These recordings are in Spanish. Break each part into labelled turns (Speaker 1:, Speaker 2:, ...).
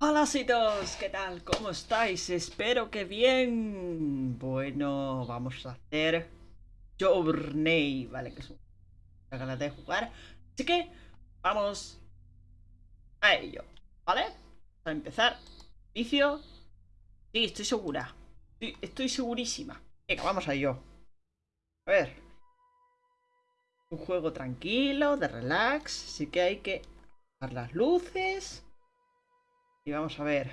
Speaker 1: Hola todos, ¿qué tal? ¿Cómo estáis? Espero que bien. Bueno, vamos a hacer Journey, ¿vale? Que es una ganas de jugar. Así que vamos a ello, ¿vale? Vamos a empezar. Vicio. Sí, estoy segura. Estoy, estoy segurísima. Venga, vamos a ello. A ver. Un juego tranquilo, de relax. Así que hay que bajar las luces. Y vamos a ver.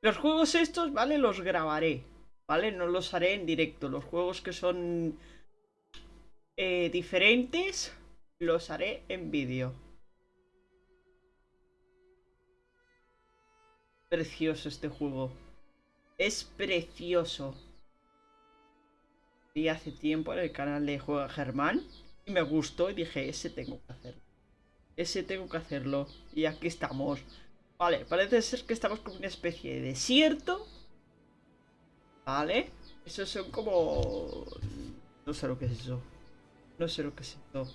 Speaker 1: Los juegos estos, ¿vale? Los grabaré. ¿Vale? No los haré en directo. Los juegos que son eh, diferentes, los haré en vídeo. Precioso este juego. Es precioso. Y hace tiempo en el canal de Juega Germán. Y me gustó y dije, ese tengo que hacerlo. Ese tengo que hacerlo. Y aquí estamos. Vale, parece ser que estamos como una especie de desierto. Vale. Esos son como... No sé lo que es eso. No sé lo que es esto.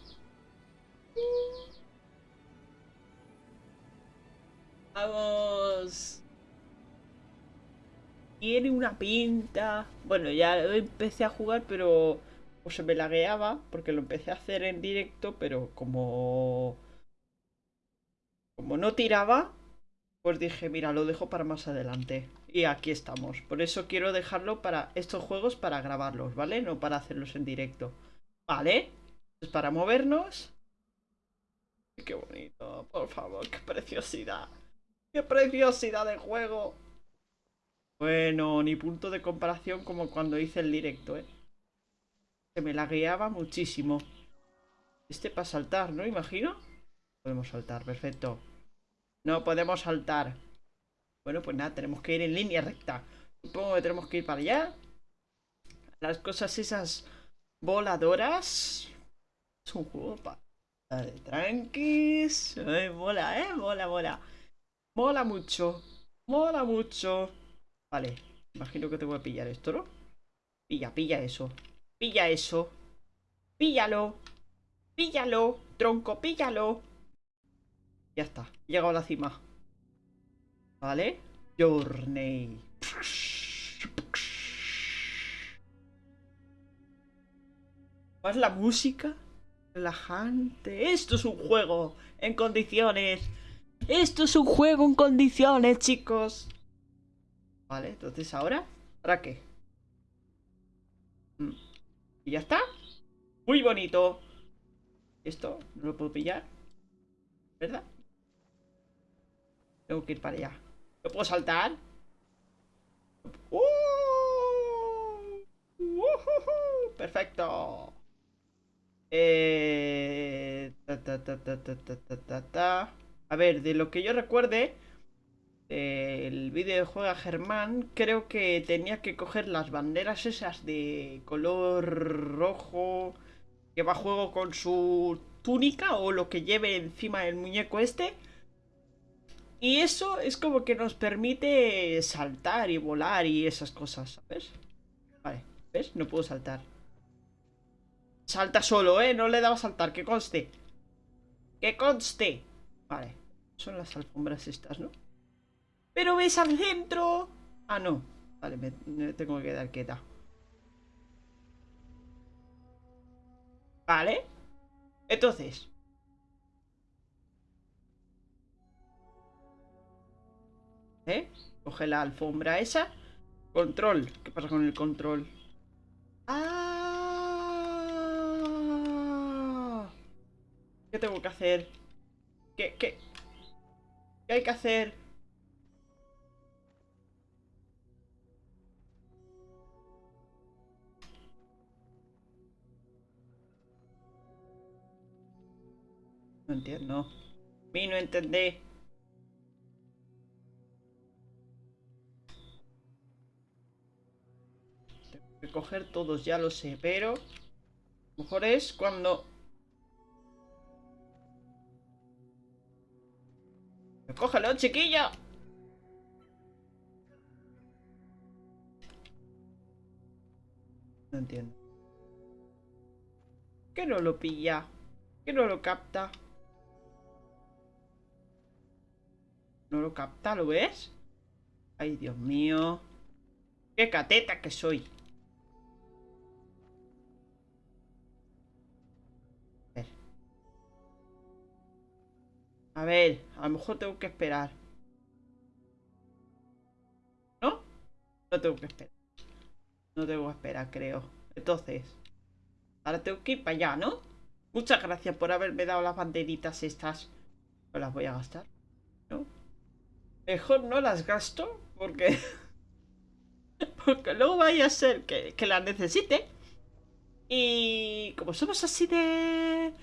Speaker 1: Vamos. Tiene una pinta. Bueno, ya empecé a jugar, pero pues se me lagueaba porque lo empecé a hacer en directo, pero como como no tiraba, pues dije, mira, lo dejo para más adelante. Y aquí estamos. Por eso quiero dejarlo para estos juegos para grabarlos, ¿vale? No para hacerlos en directo. Vale. Es para movernos. Qué bonito, por favor, qué preciosidad. Qué preciosidad de juego. Bueno, ni punto de comparación como cuando hice el directo, ¿eh? Se me la guiaba muchísimo. Este para saltar, ¿no? Imagino. Podemos saltar, perfecto. No podemos saltar. Bueno, pues nada, tenemos que ir en línea recta. Supongo que tenemos que ir para allá. Las cosas esas voladoras. Es un juego para... Tranquis. mola, eh. Mola, mola. Mola mucho. Mola mucho. Vale. Imagino que te voy a pillar esto, ¿no? Pilla, pilla eso. Pilla eso. Píllalo. Píllalo. Tronco, píllalo. Ya está, he llegado a la cima. ¿Vale? Journey. ¿Más la música? Relajante. Esto es un juego en condiciones. Esto es un juego en condiciones, chicos. Vale, entonces ahora. ¿Para qué? Mm. ¿Y ya está? Muy bonito. Esto, no lo puedo pillar. ¿Verdad? Tengo que ir para allá. ¿No puedo saltar? ¡Uh! Perfecto. Eh... A ver, de lo que yo recuerde, el vídeo de Juega Germán, creo que tenía que coger las banderas esas de color rojo que va a juego con su túnica o lo que lleve encima el muñeco este y eso es como que nos permite saltar y volar y esas cosas, ¿sabes? Vale, ¿ves? No puedo saltar. Salta solo, ¿eh? No le daba a saltar, que conste. Que conste. Vale, son las alfombras estas, ¿no? Pero ves al centro. Ah, no. Vale, me, tengo que quedar quieta. Vale. Entonces, ¿Eh? Coge la alfombra esa. Control. ¿Qué pasa con el control? ¡Ah! ¿Qué tengo que hacer? ¿Qué, qué? ¿Qué hay que hacer? No entiendo. Mi no entendé. Coger todos, ya lo sé, pero... mejor es cuando... ¡Cógelo, chiquilla! No entiendo. ¿Qué no lo pilla? ¿Qué no lo capta? No lo capta, ¿lo ves? Ay, Dios mío. ¡Qué cateta que soy! A ver, a lo mejor tengo que esperar. ¿No? No tengo que esperar. No tengo que esperar, creo. Entonces, ahora tengo que ir para allá, ¿no? Muchas gracias por haberme dado las banderitas estas. No las voy a gastar. ¿No? Mejor no las gasto porque... porque luego vaya a ser que, que las necesite. Y como somos así de...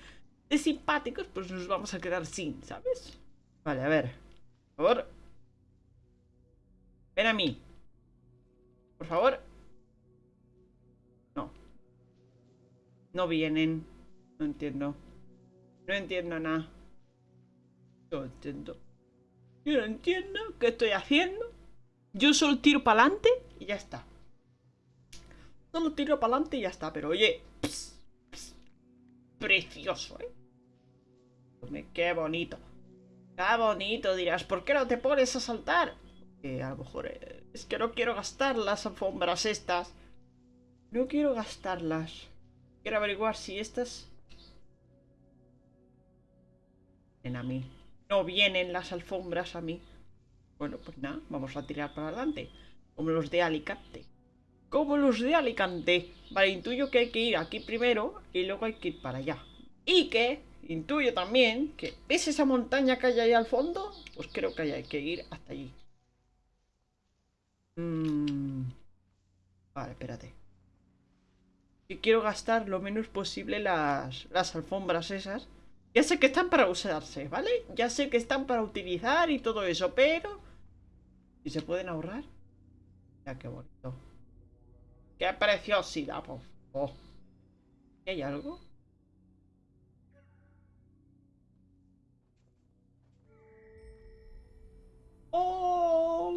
Speaker 1: de simpáticos, pues nos vamos a quedar sin, ¿sabes? Vale, a ver. Por favor. Ven a mí. Por favor. No. No vienen. No entiendo. No entiendo nada. No entiendo. Yo no entiendo qué estoy haciendo. Yo solo tiro para adelante y ya está. Solo tiro para adelante y ya está. Pero oye, precioso, ¿eh? Qué bonito. Qué bonito, dirás. ¿Por qué no te pones a saltar? A lo mejor eh, es que no quiero gastar las alfombras estas. No quiero gastarlas. Quiero averiguar si estas... En a mí. No vienen las alfombras a mí. Bueno, pues nada, vamos a tirar para adelante. Como los de Alicante. Como los de Alicante. Vale, intuyo que hay que ir aquí primero y luego hay que ir para allá. Y que intuyo también que... ¿Ves esa montaña que hay ahí al fondo? Pues creo que hay que ir hasta allí. Mm. Vale, espérate. Y quiero gastar lo menos posible las, las alfombras esas. Ya sé que están para usarse, ¿vale? Ya sé que están para utilizar y todo eso, pero... ¿Y se pueden ahorrar? Ya, qué bonito. ¡Qué preciosidad, por favor! ¿Hay algo? ¡Oh!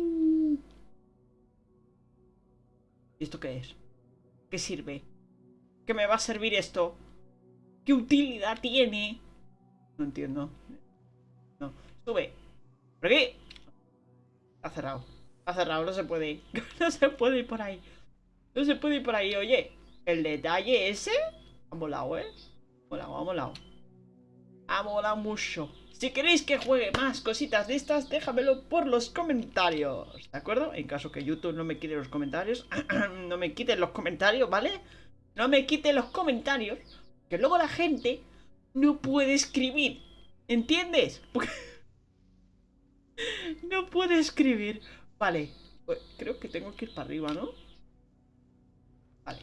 Speaker 1: ¿Y esto qué es? ¿Qué sirve? ¿Qué me va a servir esto? ¿Qué utilidad tiene? No entiendo. No. Sube. ¿Por qué? Ha cerrado. Ha cerrado, no se puede ir. No se puede ir por ahí. No se puede ir por ahí. Oye, el detalle ese ha molado, ¿eh? Ha molado, ha molado. Ha molado mucho. Si queréis que juegue más cositas de estas, déjamelo por los comentarios. ¿De acuerdo? En caso que YouTube no me quite los comentarios. no me quiten los comentarios, ¿vale? No me quiten los comentarios. Que luego la gente no puede escribir. ¿Entiendes? no puede escribir. Vale. Pues creo que tengo que ir para arriba, ¿no? Vale.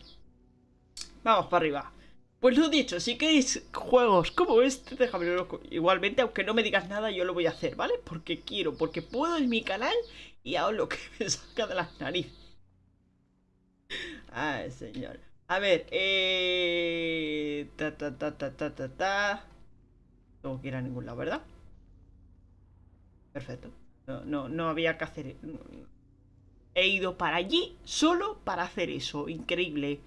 Speaker 1: Vamos para arriba. Pues lo dicho, si queréis juegos como este, déjamelo igualmente, aunque no me digas nada, yo lo voy a hacer, ¿vale? Porque quiero, porque puedo en mi canal y hago lo que me salga de las narices. Ay, señor. A ver, eh... Ta, ta, ta, ta, ta, ta, ta. No quiero ir a ningún lado, ¿verdad? Perfecto. No, no, no había que hacer... He ido para allí solo para hacer eso. Increíble.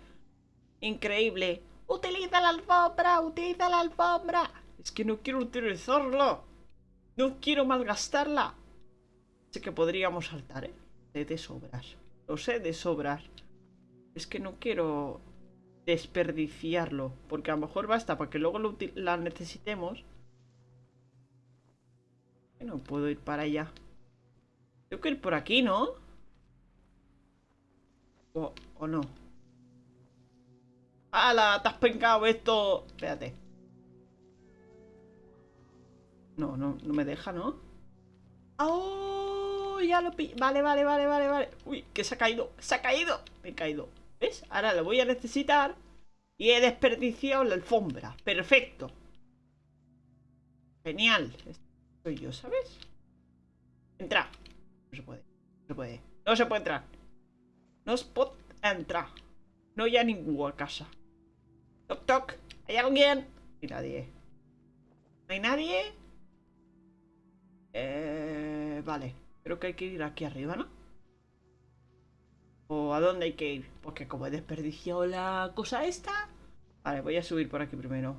Speaker 1: Increíble. ¡Utiliza la alfombra! ¡Utiliza la alfombra! Es que no quiero utilizarla. No quiero malgastarla. Sé que podríamos saltar, ¿eh? Sé de sobras. Lo sé de sobras. Es que no quiero desperdiciarlo. Porque a lo mejor basta para que luego la necesitemos. No puedo ir para allá. Tengo que ir por aquí, ¿no? O, o no. ¡Hala! ¡Te has pencado esto! Espérate. No, no, no me deja, ¿no? ¡Oh! Ya lo pi... Vale, vale, vale, vale, vale. Uy, que se ha caído. ¡Se ha caído! Me he caído. ¿Ves? Ahora lo voy a necesitar. Y he desperdiciado la alfombra. Perfecto. Genial. Soy yo, ¿sabes? Entra. No se puede. No se puede. No se puede entrar. No se puede entrar. No hay a ninguna casa. Toc, toc. ¿Hay alguien? Y nadie. ¿No hay nadie? Eh, vale. Creo que hay que ir aquí arriba, ¿no? ¿O a dónde hay que ir? Porque como he desperdiciado la cosa esta... Vale, voy a subir por aquí primero.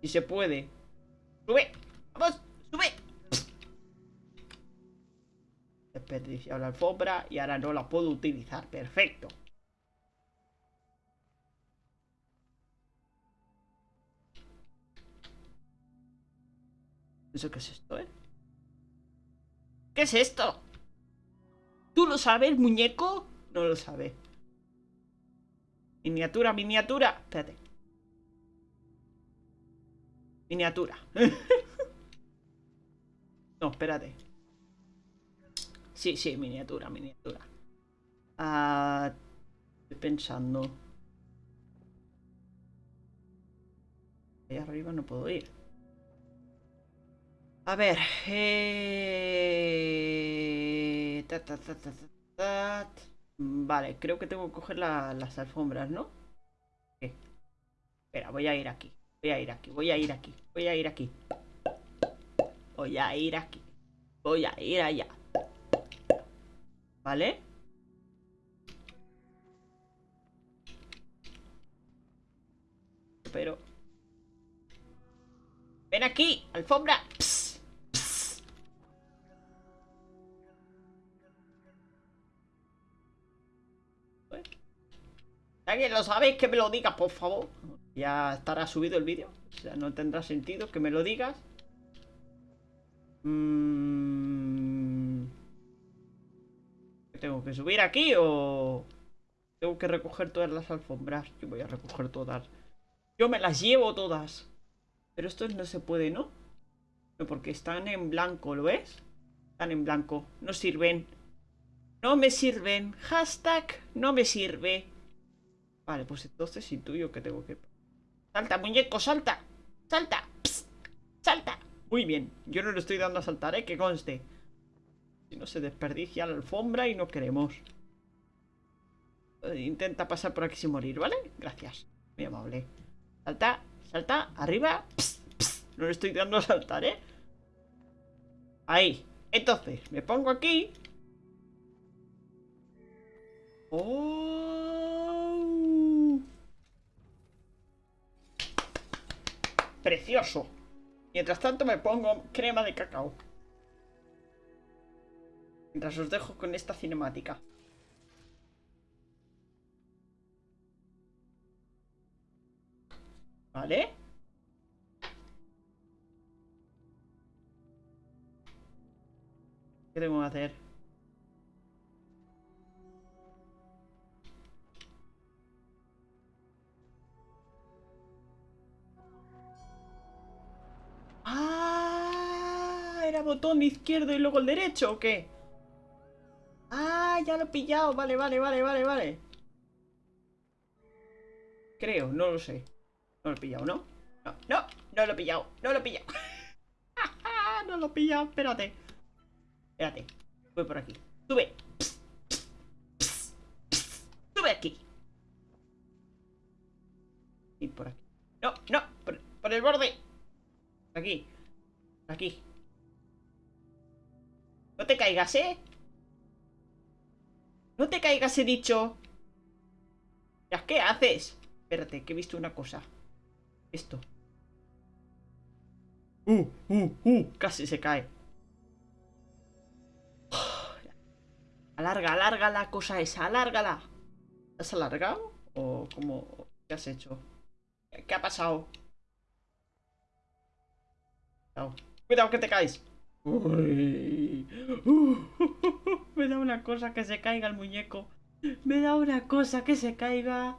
Speaker 1: Si se puede. ¡Sube! ¡Vamos! ¡Sube! desperdiciado la alfombra y ahora no la puedo utilizar. Perfecto. ¿Eso qué es esto, eh? ¿Qué es esto? ¿Tú lo sabes, muñeco? No lo sabe. Miniatura, miniatura. Espérate. Miniatura. no, espérate. Sí, sí, miniatura, miniatura. Ah, estoy pensando. Ahí arriba no puedo ir. A ver. Eh... Vale, creo que tengo que coger las alfombras, ¿no? Espera, voy a ir aquí. Voy a ir aquí, voy a ir aquí, voy a ir aquí. Voy a ir aquí. Voy a ir allá. ¿Vale? Pero... Ven aquí, alfombra. ¿Alguien lo sabéis? Que me lo digas, por favor. Ya estará subido el vídeo. O sea, no tendrá sentido que me lo digas. Mm. ¿Tengo que subir aquí o...? Tengo que recoger todas las alfombras. Yo voy a recoger todas. Yo me las llevo todas. Pero estos no se puede, ¿no? No, porque están en blanco, ¿lo ves? Están en blanco. No sirven. No me sirven. Hashtag no me sirve. Vale, pues entonces intuyo que tengo que... ¡Salta, muñeco, salta! ¡Salta! ¡Salta! Muy bien, yo no le estoy dando a saltar, ¿eh? Que conste. Si no se desperdicia la alfombra y no queremos. Eh, intenta pasar por aquí sin morir, ¿vale? Gracias, muy amable. Salta, salta, arriba. No le estoy dando a saltar, ¿eh? Ahí. Entonces, me pongo aquí. ¡Oh! Precioso. Mientras tanto me pongo crema de cacao. Mientras os dejo con esta cinemática. ¿Vale? ¿Qué tengo que hacer? Botón izquierdo y luego el derecho o qué? Ah, ya lo he pillado. Vale, vale, vale, vale, vale. Creo, no lo sé. No lo he pillado, ¿no? No, no, no lo he pillado. No lo he pillado. no lo he pillado. Espérate. Espérate. Voy por aquí. Sube. Sube aquí. Y por aquí. No, no. Por, por el borde. Aquí. Aquí. No te caigas, ¿eh? No te caigas, he dicho. ¿Qué haces? Espérate, que he visto una cosa. Esto. Uh, uh, uh. Casi se cae. Alarga, alarga la cosa esa, alárgala. ¿Has alargado? ¿O cómo? ¿Qué has hecho? ¿Qué ha pasado? Cuidado que te caes. Me da una cosa que se caiga el muñeco. Me da una cosa que se caiga.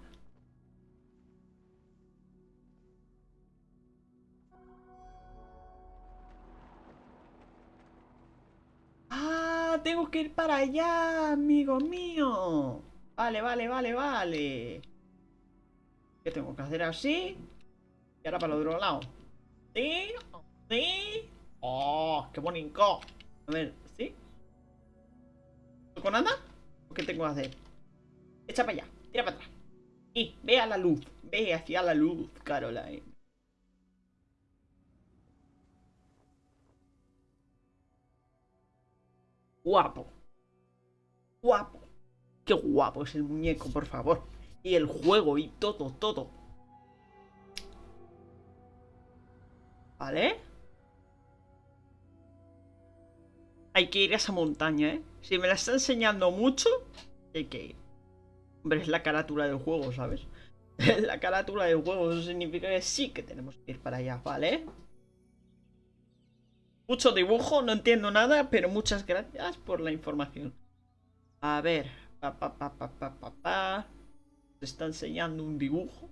Speaker 1: Ah, tengo que ir para allá, amigo mío. Vale, vale, vale, vale. ¿Qué tengo que hacer así? Y ahora para el otro lado. ¿Sí? ¿Sí? ¡Oh! ¡Qué bonito! A ver, ¿sí? ¿Con nada? ¿O qué tengo que hacer? Echa para allá, tira para atrás. Y ve a la luz, ve hacia la luz, Caroline. Guapo. Guapo. Qué guapo es el muñeco, por favor. Y el juego y todo, todo. ¿Vale? Hay que ir a esa montaña, ¿eh? Si me la está enseñando mucho, hay que ir. Hombre, es la carátula del juego, ¿sabes? Es la carátula del juego, eso significa que sí que tenemos que ir para allá, ¿vale? Mucho dibujo, no entiendo nada, pero muchas gracias por la información. A ver, pa, pa, pa, pa, pa, pa, pa. Se está enseñando un dibujo.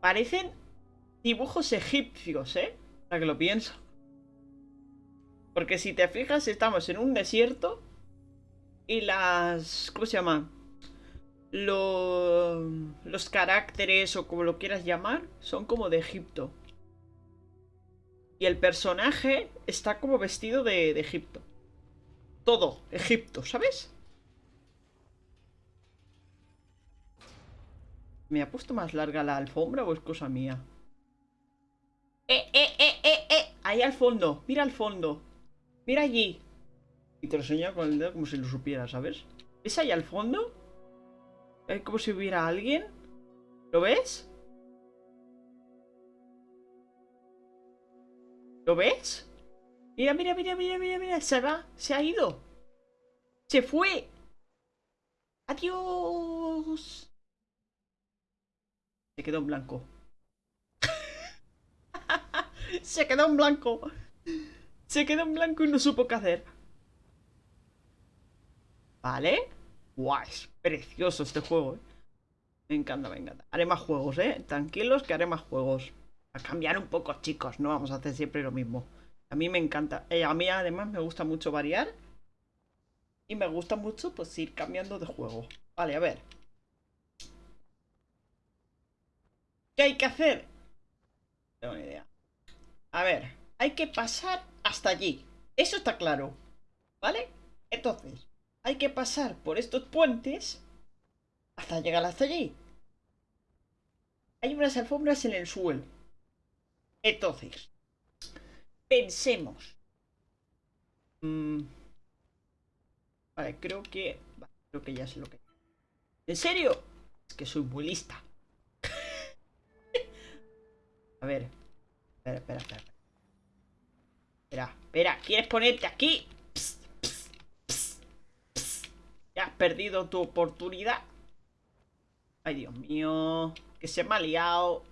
Speaker 1: Parecen dibujos egipcios, ¿eh? Para que lo pienso. Porque si te fijas, estamos en un desierto y las... ¿Cómo se llama? Los, los caracteres o como lo quieras llamar son como de Egipto. Y el personaje está como vestido de, de Egipto. Todo, Egipto, ¿sabes? ¿Me ha puesto más larga la alfombra o es cosa mía? ¡Eh, eh, eh, eh, eh! Ahí al fondo, mira al fondo. Mira allí. Y te lo enseña con el dedo como si lo supiera, ¿sabes? ¿Es ahí al fondo? Es como si hubiera alguien. ¿Lo ves? ¿Lo ves? Mira, mira, mira, mira, mira, mira. Se va. Se ha ido. Se fue. Adiós. Se quedó en blanco. Se quedó en blanco. Se quedó en blanco y no supo qué hacer. ¿Vale? Guau, es precioso este juego, ¿eh? Me encanta, me encanta. Haré más juegos, ¿eh? Tranquilos que haré más juegos. A cambiar un poco, chicos. No vamos a hacer siempre lo mismo. A mí me encanta. Eh, a mí además me gusta mucho variar. Y me gusta mucho pues ir cambiando de juego. Vale, a ver. ¿Qué hay que hacer? No tengo ni idea. A ver, hay que pasar hasta allí. Eso está claro. ¿Vale? Entonces, hay que pasar por estos puentes hasta llegar hasta allí. Hay unas alfombras en el suelo. Entonces, pensemos. Mm. Vale, creo que... Creo que ya sé lo que... ¿En serio? Es que soy muy. A ver. Espera, espera, espera. Espera, espera. ¿Quieres ponerte aquí? Ya has perdido tu oportunidad. Ay, Dios mío. Que se me ha liado.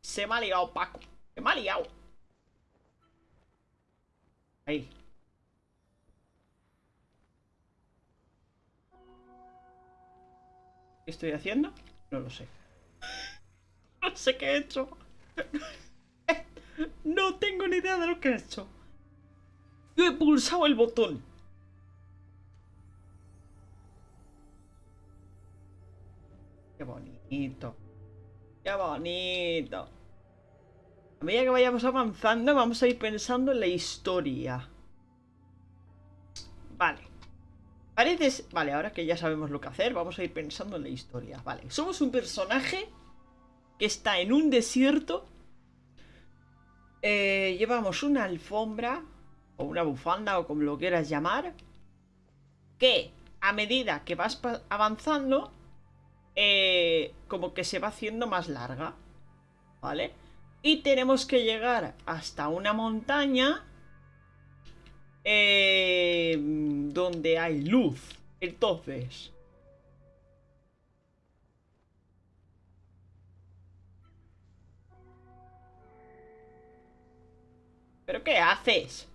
Speaker 1: Se me ha liado, Paco. Se me ha liado. Ahí. ¿Qué estoy haciendo? No lo sé. No sé qué he hecho. No tengo ni idea de lo que he hecho. Yo he pulsado el botón. Qué bonito. Qué bonito. A medida que vayamos avanzando, vamos a ir pensando en la historia. Vale. Parece... Vale, ahora que ya sabemos lo que hacer, vamos a ir pensando en la historia. Vale, somos un personaje que está en un desierto. Eh, llevamos una alfombra, o una bufanda, o como lo quieras llamar, que a medida que vas avanzando, eh, como que se va haciendo más larga, ¿vale? Y tenemos que llegar hasta una montaña eh, donde hay luz. Entonces, ¿Pero qué haces?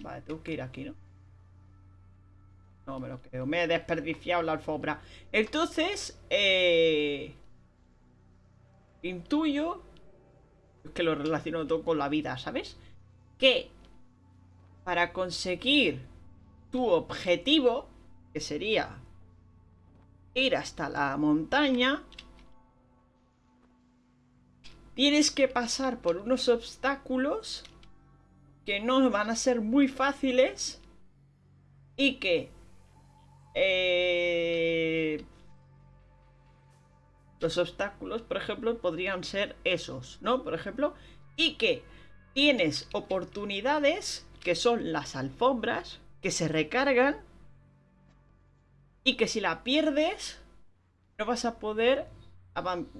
Speaker 1: Vale, tengo que ir aquí, ¿no? No me lo creo. Me he desperdiciado la alfombra. Entonces, eh... Intuyo... Es que lo relaciono todo con la vida, ¿sabes? Que para conseguir tu objetivo, que sería ir hasta la montaña, tienes que pasar por unos obstáculos que no van a ser muy fáciles y que eh, los obstáculos, por ejemplo, podrían ser esos, ¿no? Por ejemplo, y que tienes oportunidades que son las alfombras que se recargan y que si la pierdes no vas a poder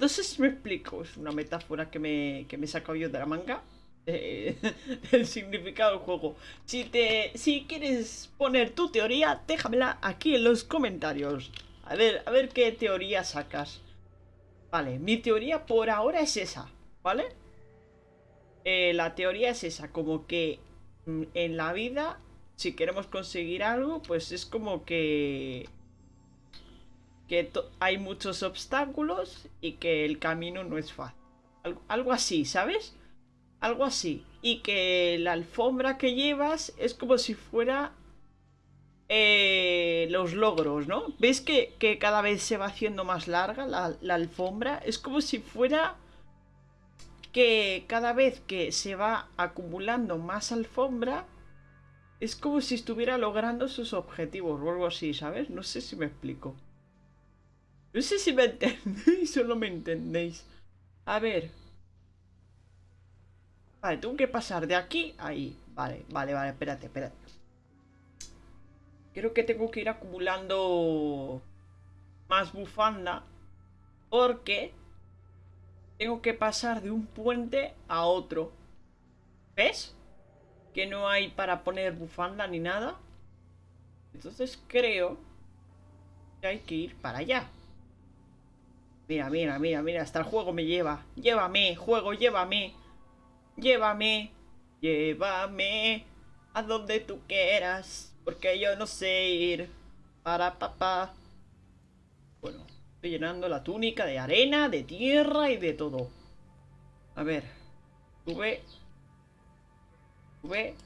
Speaker 1: si me explico, es una metáfora que me, que me he sacado yo de la manga. eh, del significado del juego. Si, te, si quieres poner tu teoría, déjamela aquí en los comentarios. A ver, a ver qué teoría sacas. Vale, mi teoría por ahora es esa, ¿vale? Eh, la teoría es esa, como que mm, en la vida, si queremos conseguir algo, pues es como que que hay muchos obstáculos y que el camino no es fácil. Algo, así, ¿sabes? Algo así. Y que la alfombra que llevas es como si fuera eh, los logros, ¿no? ¿Ves que, cada vez se va haciendo más larga la, la, alfombra? Es como si fuera que cada vez que se va acumulando más alfombra, es como si estuviera logrando sus objetivos o algo así, ¿sabes? No sé si me explico. No sé si me entendéis o no me entendéis. A ver. Vale, tengo que pasar de aquí a ahí. Vale, vale, vale, espérate, espérate. Creo que tengo que ir acumulando más bufanda. Porque tengo que pasar de un puente a otro. ¿Ves? Que no hay para poner bufanda ni nada. Entonces creo que hay que ir para allá. Mira, mira, mira, mira, hasta el juego me lleva. Llévame, juego, llévame. Llévame, llévame a donde tú quieras. Porque yo no sé ir. Para papá. Bueno, estoy llenando la túnica de arena, de tierra y de todo. A ver. Sube. Sube.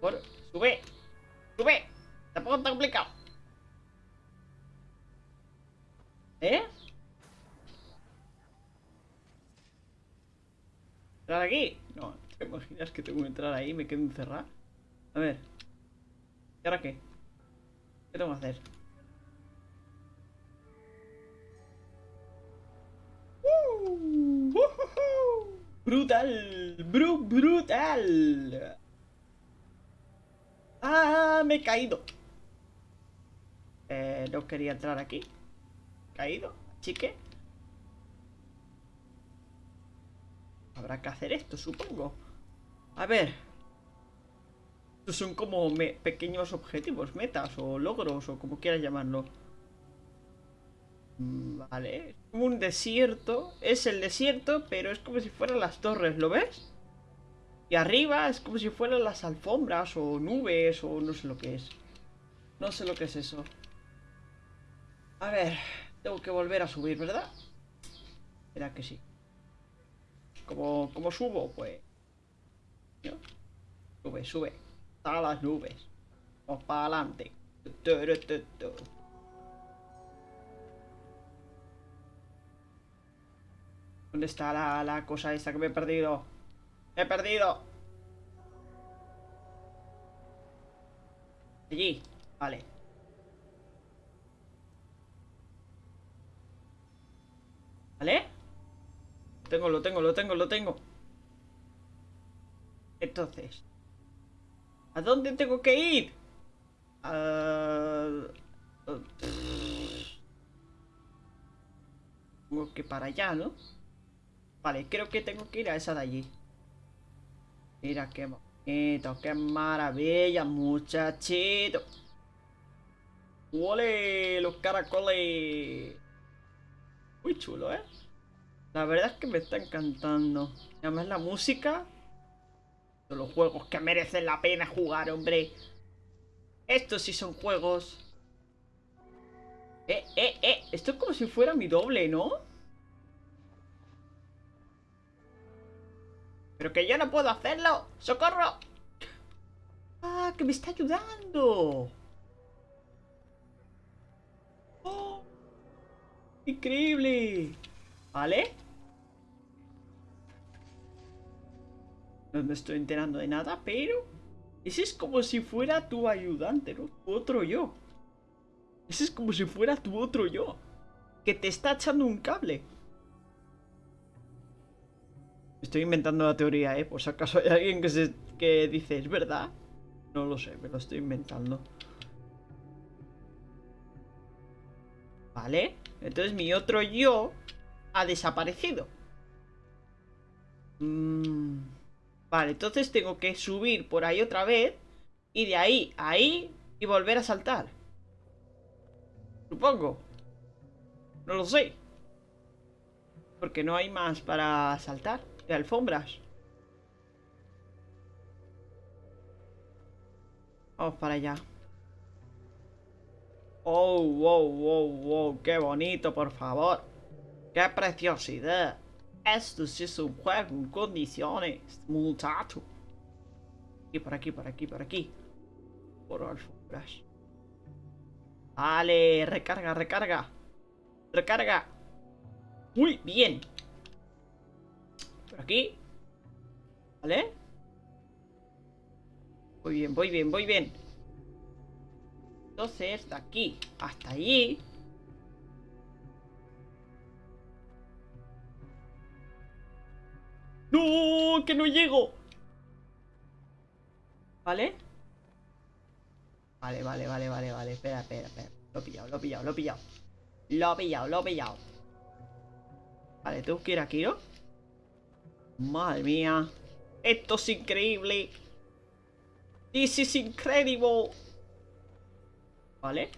Speaker 1: Por, sube. Sube. Tampoco está complicado. ¿Eh? ¿Entrar aquí? No, ¿te imaginas que tengo que entrar ahí me quedo encerrado? A ver. ¿Y ahora qué? ¿Qué tengo que hacer? Uh, brutal, bru brutal. Ah, me he caído. Eh, no quería entrar aquí. Caído, chique. Habrá que hacer esto, supongo. A ver. Estos son como pequeños objetivos, metas o logros o como quieras llamarlo. Mm, vale. Un desierto. Es el desierto, pero es como si fueran las torres, ¿lo ves? Y arriba es como si fueran las alfombras o nubes o no sé lo que es. No sé lo que es eso. A ver, tengo que volver a subir, ¿verdad? Espera que sí. ¿Cómo, subo? Pues... Sube, sube. A las nubes. Vamos para adelante. ¿Dónde está la, la cosa esta que me he perdido? ¡Me he perdido! Allí. Vale. ¿Vale? Tengo, lo tengo, lo tengo, lo tengo. Entonces. ¿A dónde tengo que ir? Uh, Tengo que para allá, ¿no? Vale, creo que tengo que ir a esa de allí. Mira qué bonito, qué maravilla, muchachito. ¡Ole! Los caracoles. Muy chulo, ¿eh? La verdad es que me está encantando. además la música. De los juegos que merecen la pena jugar, hombre. Estos sí son juegos. Eh, eh, eh. Esto es como si fuera mi doble, ¿no? Pero que yo no puedo hacerlo. ¡Socorro! ¡Ah, que me está ayudando! ¡Oh! ¡Increíble! ¿Vale? No me estoy enterando de nada, pero... Ese es como si fuera tu ayudante, ¿no? Tu otro yo. Ese es como si fuera tu otro yo. Que te está echando un cable. Estoy inventando la teoría, ¿eh? Por si acaso hay alguien que, se, que dice, ¿es verdad? No lo sé, me lo estoy inventando. ¿Vale? Entonces mi otro yo ha desaparecido. Mm. Vale, entonces tengo que subir por ahí otra vez. Y de ahí a ahí y volver a saltar. Supongo. No lo sé. Porque no hay más para saltar. De alfombras. Vamos para allá. Oh, wow, wow, wow. Qué bonito, por favor. Qué preciosidad. Esto sí es un juego en condiciones, muchacho. Y por aquí, por aquí, por aquí. Por alfombras. Vale, recarga, recarga. Recarga. Muy bien. Por aquí. Vale. Muy bien, voy bien, voy bien. Entonces, de aquí hasta allí. ¡No! ¡Que no llego! ¿Vale? Vale, vale, vale, vale, vale. Espera, espera, espera. Lo he pillado, lo he pillado, lo he pillado. Lo he pillado, lo he pillado. Vale, tengo que ir aquí, ¿no? Madre mía. Esto es increíble. This is incredible. Vale.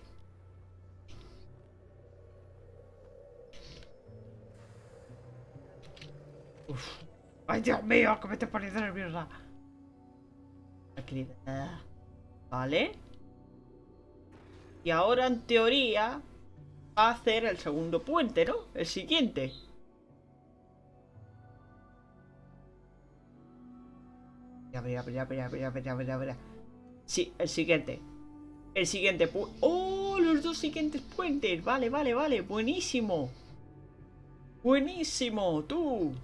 Speaker 1: Uf. Ay, Dios mío, que me estoy poniendo nerviosa. Vale. Y ahora, en teoría, va a hacer el segundo puente, ¿no? El siguiente. Ya verá, ya verá, ya verá, ya verá, Sí, el siguiente. El siguiente puente. ¡Oh! Los dos siguientes puentes. Vale, vale, vale. Buenísimo. Buenísimo, tú.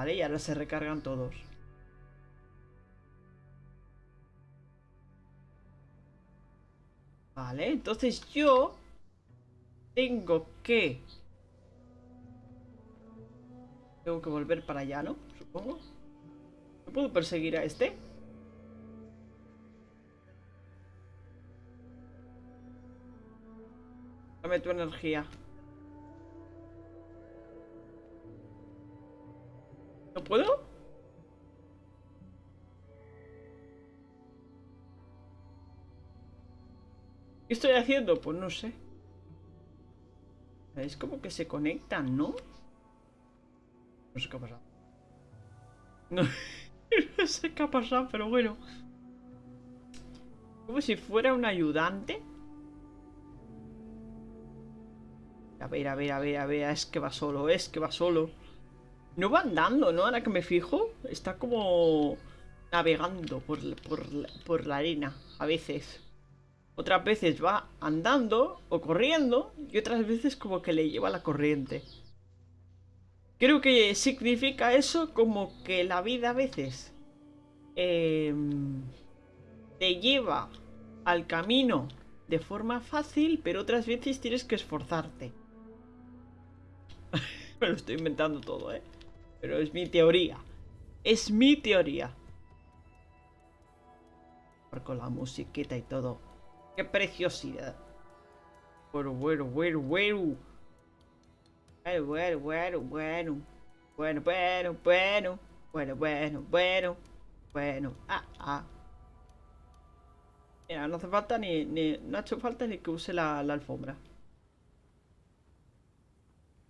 Speaker 1: Vale, y ahora se recargan todos. Vale, entonces yo tengo que... Tengo que volver para allá, ¿no? Supongo. ¿No puedo perseguir a este? Dame tu energía. ¿No puedo? ¿Qué estoy haciendo? Pues no sé. Es como que se conectan, ¿no? No sé qué ha pasado. No, no sé qué ha pasado, pero bueno. Como si fuera un ayudante. A ver, a ver, a ver, a ver. Es que va solo, es que va solo. No va andando, ¿no? Ahora que me fijo, está como navegando por, por, la arena a veces. Otras veces va andando o corriendo y otras veces como que le lleva la corriente. Creo que significa eso como que la vida a veces em, te lleva al camino de forma fácil, pero otras veces tienes que esforzarte. me lo estoy inventando todo, ¿eh? Pero es mi teoría. Es mi teoría. Con la musiquita y todo. ¡Qué preciosidad! Bueno, bueno, bueno, bueno. Bueno, bueno, bueno, bueno. Bueno, bueno, bueno. Bueno, bueno, bueno. Bueno, ah, ah. Mira, no hace falta ni, ni... No ha hecho falta ni que use la, la alfombra.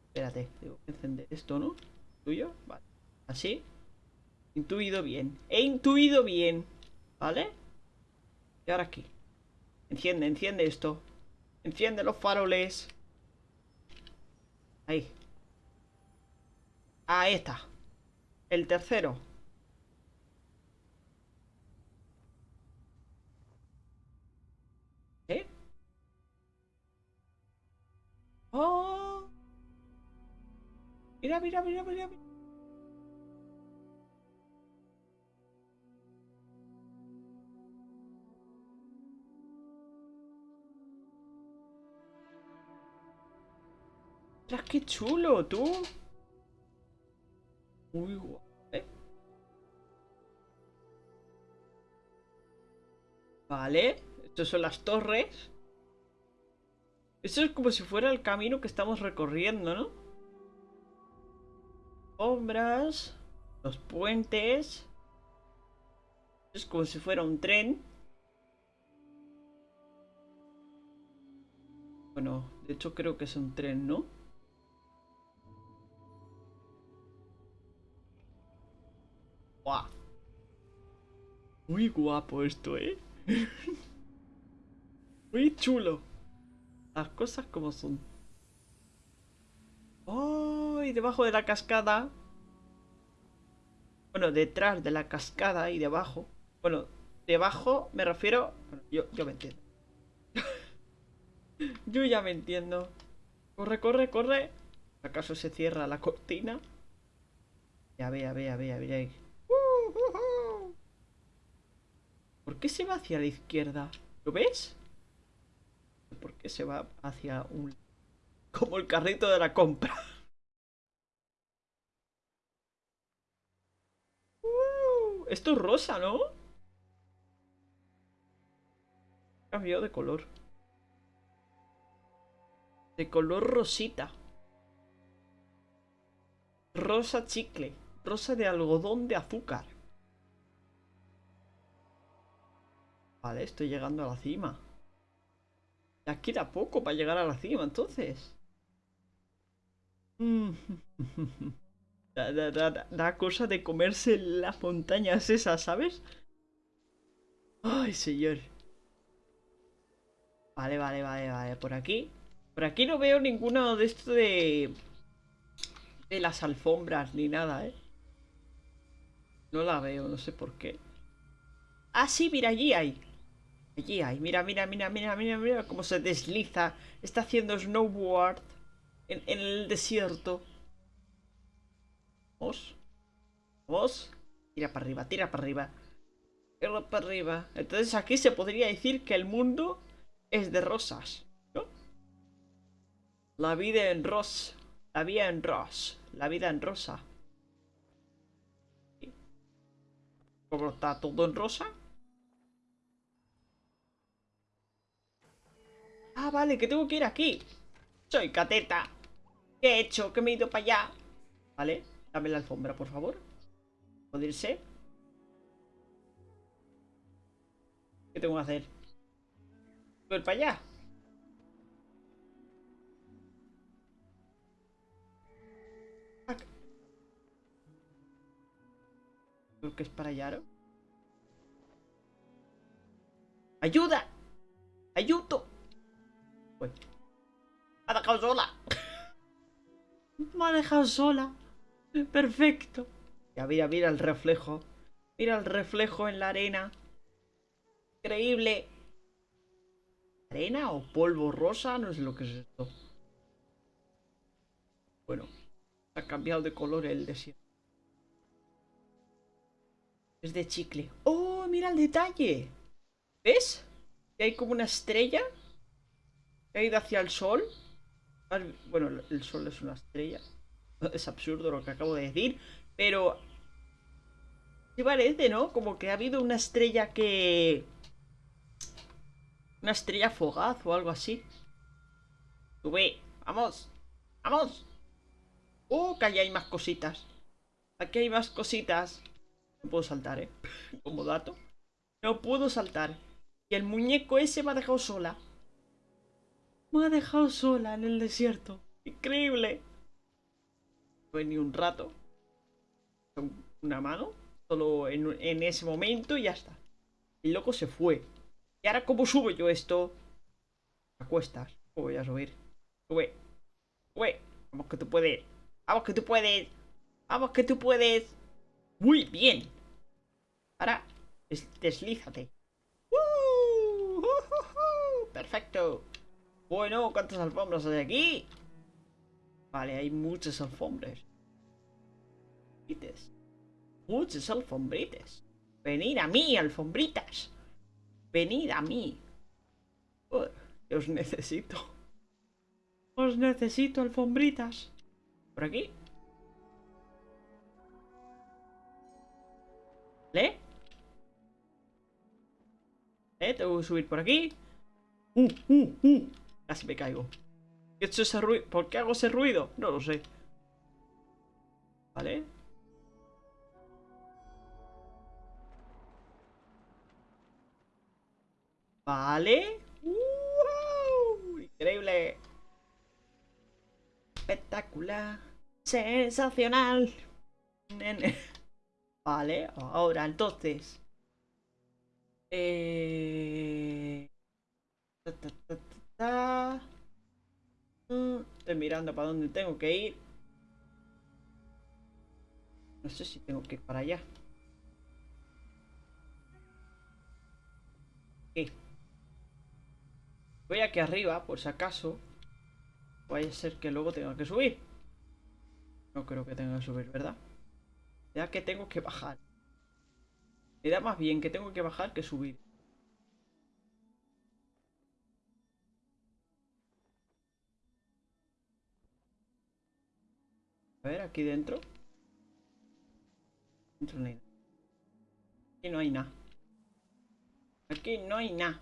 Speaker 1: Espérate, tengo que encender esto, ¿no? ¿Así? Intuido bien. He intuido bien. ¿Vale? Y ahora aquí. Enciende, enciende esto. Enciende los faroles. Ahí. Ahí está. El tercero. ¿Eh? ¡Oh! Mira, mira, mira, mira. ¡Ostras, qué chulo, tú! Muy guay. ¿eh? Vale, estas son las torres. Esto es como si fuera el camino que estamos recorriendo, ¿no? Sombras. Los puentes. Es como si fuera un tren. Bueno, de hecho creo que es un tren, ¿no? ¡Guau! Muy guapo esto, ¿eh? Muy chulo. Las cosas como son. ¡Oh! Y debajo de la cascada. Bueno, detrás de la cascada y debajo. Bueno, debajo me refiero... yo, yo me entiendo. yo ya me entiendo. Corre, corre, corre. ¿Acaso se cierra la cortina? Ya ve, ya ve, ya ve, ya ve. ¿Por qué se va hacia la izquierda? ¿Lo ves? ¿Por qué se va hacia un... Como el carrito de la compra. Uh, esto es rosa, ¿no? Cambió de color. De color rosita. Rosa chicle. Rosa de algodón de azúcar. Vale, estoy llegando a la cima. Ya queda poco para llegar a la cima, entonces. Da, cosa de comerse las montañas esas, ¿sabes? Ay, señor. Vale, vale, vale, vale. Por aquí. Por aquí no veo ninguno de esto de... De las alfombras ni nada, ¿eh? No la veo, no sé por qué. Ah, sí, mira, allí hay. Allí hay. Mira, mira, mira, mira, mira, mira cómo se desliza. Está haciendo snowboard en, el desierto. Vamos. Vamos. Tira para arriba, tira para arriba. Tira para arriba. Entonces aquí se podría decir que el mundo es de rosas. ¿No? La vida en rosa. La vida en rosa. La vida en rosa. ¿Cómo está todo en rosa? Ah, vale, que tengo que ir aquí. Soy cateta. ¿Qué he hecho? Que me he ido para allá. Vale, dame la alfombra, por favor. ¿Puede irse? ¿Qué tengo que hacer? ¿Ir para allá? Creo que es para allá, ¿no? ¡Ayuda! ¡Ayuto! Me ha dejado sola. Me ha dejado sola. Perfecto. Ya mira, mira el reflejo. Mira el reflejo en la arena. Increíble. ¿Arena o polvo rosa? No sé lo que es esto. Bueno, ha cambiado de color el desierto. Es de chicle. ¡Oh, mira el detalle! ¿Ves? Que hay como una estrella He ido hacia el sol. Bueno, el sol es una estrella. Es absurdo lo que acabo de decir. Pero... Sí parece, ¿no? Como que ha habido una estrella que... Una estrella fogaz o algo así. Sube. Vamos. Vamos. Oh, que hay más cositas. Aquí hay más cositas. No puedo saltar, ¿eh? Como dato. No puedo saltar. Y el muñeco ese me ha dejado sola. Me ha dejado sola en el desierto. Increíble. No ni un rato. Una mano. Solo en, ese momento y ya está. El loco se fue. ¿Y ahora cómo subo yo esto? A cuestas. voy a subir? Sube. Sube. Vamos que tú puedes. Vamos que tú puedes. Vamos que tú puedes. Muy bien. Ahora, deslízate. Perfecto. Bueno, ¿cuántas alfombras hay aquí? Vale, hay muchas alfombras. Muchas alfombritas. Venid a mí, alfombritas. Venid a mí. os necesito. Os necesito, alfombritas. ¿Por aquí? ¿Le? ¿Eh? Tengo que subir por aquí. Uh, uh, uh. Casi me caigo. ¿Por qué hago ese ruido? No lo sé. ¿Vale? ¿Vale? ¡Wow! Increíble. Espectacular. Sensacional. Vale, ahora entonces. Eh... Mm, estoy mirando para dónde tengo que ir. No sé si tengo que ir para allá. Voy aquí arriba, por si acaso. Vaya a ser que luego tenga que subir. No creo que tenga que subir, ¿verdad? Ya que tengo que bajar. Me da más bien que tengo que bajar que subir. A ver, aquí dentro. Dentro no hay nada. Aquí no hay nada. Aquí no hay nada.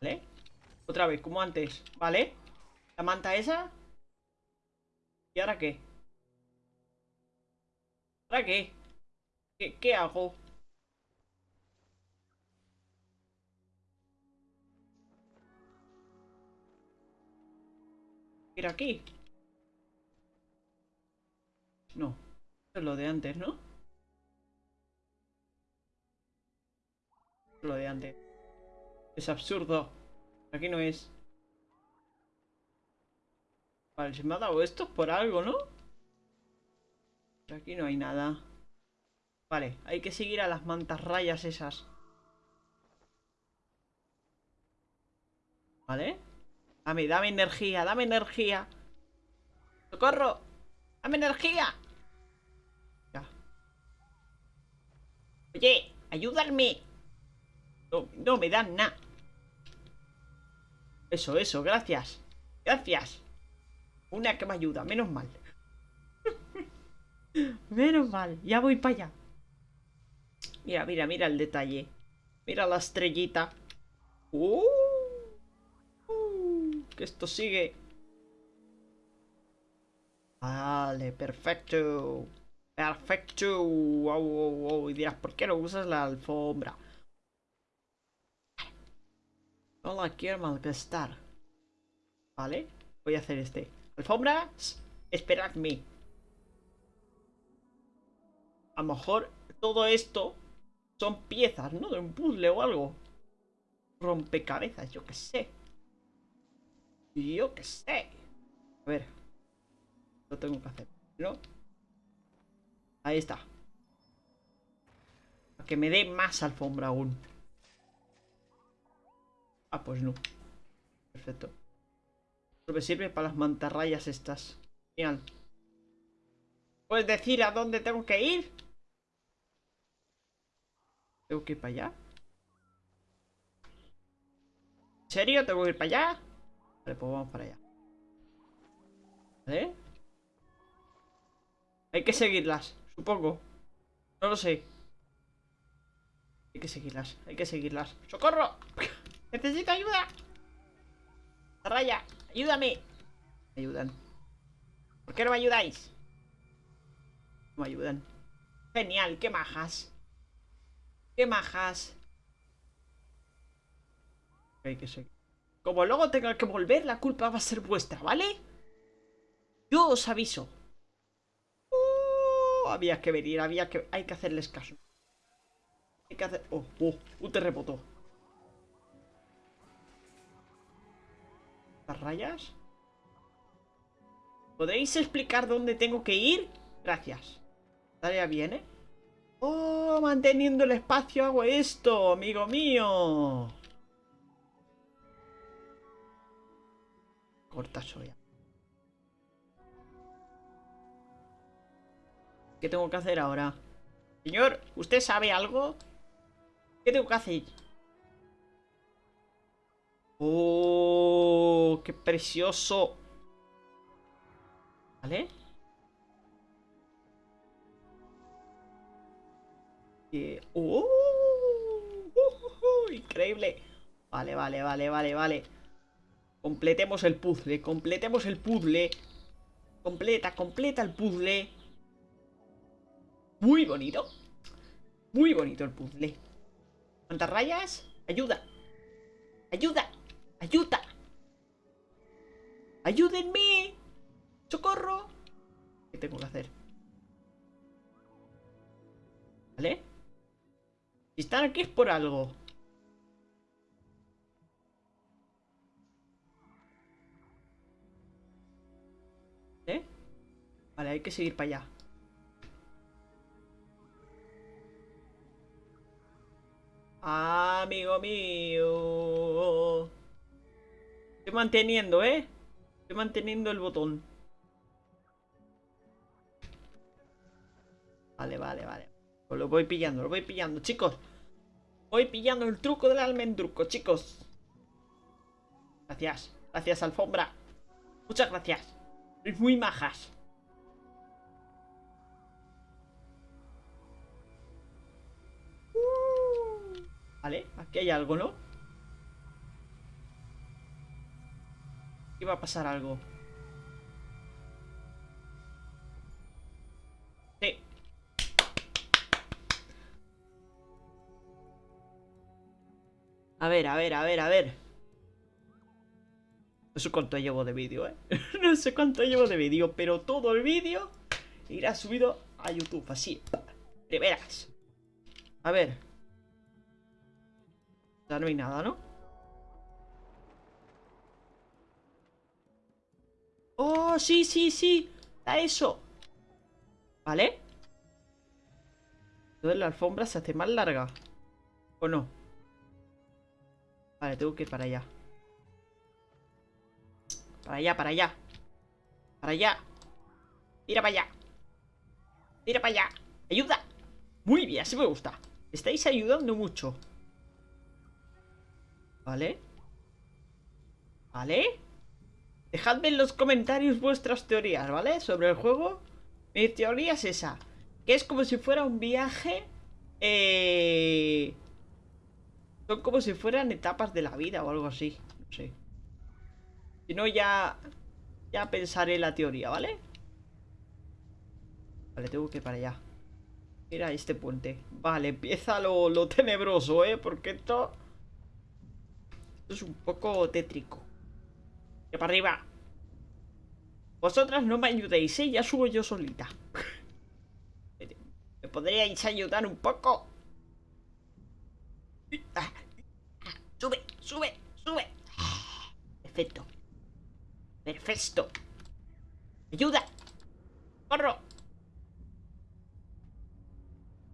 Speaker 1: ¿Vale? Otra vez, como antes, ¿vale? La manta esa ¿Y ahora qué? ¿Ahora qué? ¿Qué, qué hago? ¿Ir aquí? No, es lo de antes, ¿no? Lo de antes Es absurdo Aquí no es Vale, se me ha dado esto por algo, ¿no? aquí no hay nada. Vale, hay que seguir a las mantas rayas esas. ¿Vale? Dame, energía, dame energía. ¡Socorro! ¡Dame energía! Ya. Oye, ayúdame. No, no me dan nada. Eso, eso, gracias. Gracias. Una que me ayuda, menos mal. menos mal, ya voy para allá. Mira, mira, mira el detalle. Mira la estrellita. Uh, esto sigue. Vale, perfecto. Perfecto. Wow, wow. Y dirás, ¿por qué no usas la alfombra? No la quiero malgastar. Vale, voy a hacer este. Alfombras, esperadme. A lo mejor todo esto son piezas, ¿no? De un puzzle o algo. Rompecabezas, yo qué sé. Yo qué sé. A ver. Lo tengo que hacer, ¿no? Ahí está. Para que me dé más alfombra aún. Ah, pues no. Perfecto me sirve para las mantarrayas estas. Genial. ¿Puedes decir a dónde tengo que ir? ¿Tengo que ir para allá? ¿En serio? ¿Tengo que ir para allá? Vale, pues vamos para allá. ¿Vale? Hay que seguirlas, supongo. No lo sé. Hay que seguirlas, hay que seguirlas. ¡Socorro! ¡Necesito ayuda! ¡Raya! ¡Ayúdame! Me ayudan. ¿Por qué no me ayudáis? No me ayudan. Genial, qué majas. Qué majas. Hay que seguir. Como luego tenga que volver, la culpa va a ser vuestra, ¿vale? Yo os aviso. Uh, había que venir, había que... Hay que hacerles caso. Hay que hacer... Oh, oh, un terremoto. rayas? ¿Podéis explicar dónde tengo que ir? Gracias. Tarea viene. ¡Oh! Manteniendo el espacio hago esto, amigo mío. Corta soya. ¿Qué tengo que hacer ahora? Señor, ¿usted sabe algo? ¿Qué tengo que hacer? ¡Oh! ¡Qué precioso! ¿Vale? ¡Oh! ¡Increíble! Vale, vale, vale, vale, vale. Completemos el puzzle, completemos el puzzle. Completa, completa el puzzle. Muy bonito. Muy bonito el puzzle. ¿Cuántas rayas? Ayuda. Ayuda. Ayuda. Ayúdenme. Socorro. ¿Qué tengo que hacer? ¿Vale? Si están aquí es por algo. Vale, hay que seguir para allá. Amigo mío. Estoy manteniendo, ¿eh? Estoy manteniendo el botón. Vale, vale, vale. Pues lo voy pillando, lo voy pillando, chicos. Voy pillando el truco del almendruco, chicos. Gracias. Gracias, alfombra. Muchas gracias. Sois muy majas. Aquí hay algo, ¿no? Aquí va a pasar algo. Sí. A ver, a ver, a ver, a ver. No sé cuánto llevo de vídeo, ¿eh? no sé cuánto llevo de vídeo, pero todo el vídeo irá subido a YouTube, así. De veras. A ver. Ya no hay nada, ¿no? ¡Oh, sí, sí, sí! ¡Da eso! ¿Vale? Entonces la alfombra se hace más larga. ¿O no? Vale, tengo que ir para allá. Para allá, para allá. Para allá. Tira para allá. Tira para allá. ¡Ayuda! Muy bien, así me gusta. Estáis ayudando mucho. ¿Vale? ¿Vale? Dejadme en los comentarios vuestras teorías, ¿vale? Sobre el juego. Mi teoría es esa. Que es como si fuera un viaje... Eh... Son como si fueran etapas de la vida o algo así. No sé. Si no, ya... Ya pensaré la teoría, ¿vale? Vale, tengo que ir para allá. Mira este puente. Vale, empieza lo, lo tenebroso, ¿eh? Porque esto... Es un poco tétrico. ¡Que para arriba! Vosotras no me ayudéis, ¿eh? Ya subo yo solita. ¿Me podríais ayudar un poco? ¡Sube! ¡Sube! ¡Sube! Perfecto. Perfecto. ¡Ayuda! ¡Corro!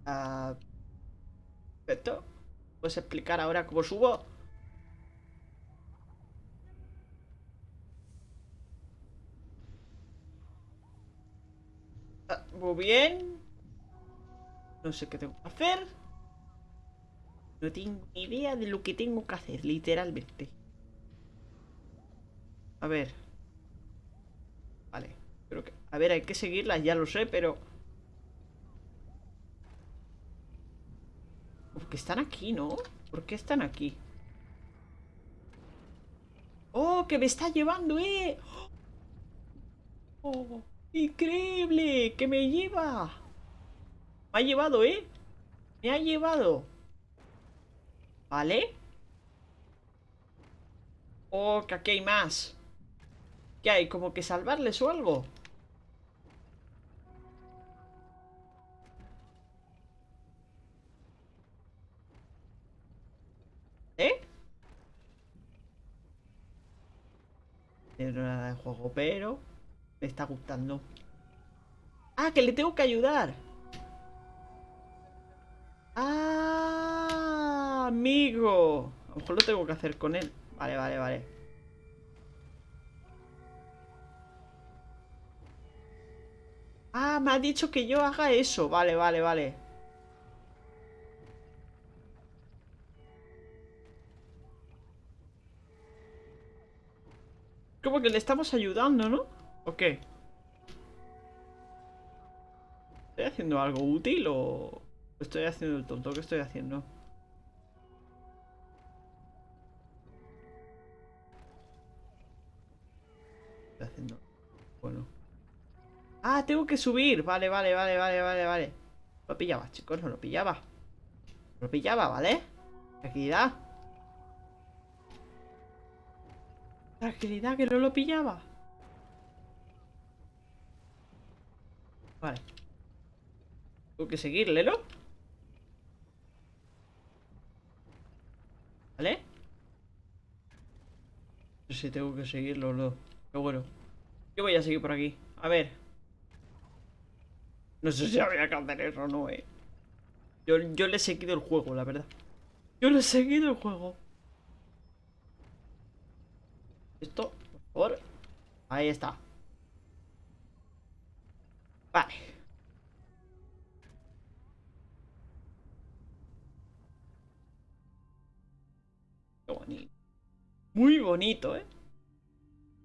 Speaker 1: Ah, perfecto. ¿Puedes explicar ahora cómo subo? Bien. No sé qué tengo que hacer. No tengo ni idea de lo que tengo que hacer, literalmente. A ver. Vale. Creo que... A ver, hay que seguirlas, ya lo sé, pero... Porque están aquí, ¿no? ¿Por qué están aquí? ¡Oh, que me está llevando, eh! ¡Oh! ¡Increíble! ¡Que me lleva! Me ha llevado, ¿eh? Me ha llevado. ¿Vale? Oh, que aquí hay más. ¿Qué hay? ¿Como que salvarles o algo? ¿Eh? No nada de juego, pero... Me está gustando. ¡Ah, que le tengo que ayudar! ¡Ah, amigo! A lo mejor lo tengo que hacer con él. Vale, vale, vale. Ah, me ha dicho que yo haga eso. Vale, vale, vale. Como que le estamos ayudando, ¿no? ¿O? ¿Estoy haciendo algo útil o estoy haciendo el tonto? ¿Qué estoy haciendo? Estoy haciendo... Bueno. Ah, tengo que subir. Vale, vale, vale, vale, vale, vale. Lo pillaba, chicos, no lo pillaba. Lo pillaba, ¿vale? Tranquilidad. Tranquilidad, que no lo pillaba. Vale. Tengo que seguirle, ¿no? ¿Vale? No sé si tengo que seguirlo o no. Pero bueno. Yo voy a seguir por aquí. A ver. No sé si había que hacer eso o no, eh. Yo, yo le he seguido el juego, la verdad. Yo le he seguido el juego. Esto, por favor. Ahí está. Vale. Qué bonito. Muy bonito, ¿eh?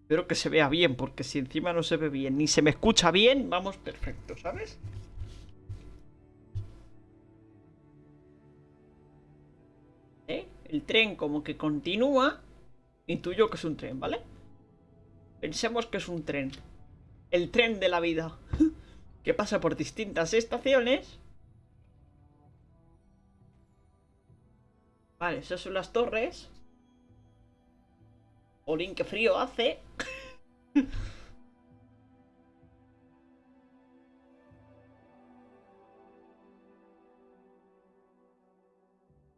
Speaker 1: Espero que se vea bien, porque si encima no se ve bien ni se me escucha bien, vamos perfecto, ¿sabes? ¿Eh? El tren como que continúa. Intuyo que es un tren, ¿vale? Pensemos que es un tren. El tren de la vida. Que pasa por distintas estaciones. Vale, esas son las torres. Olin, qué frío hace.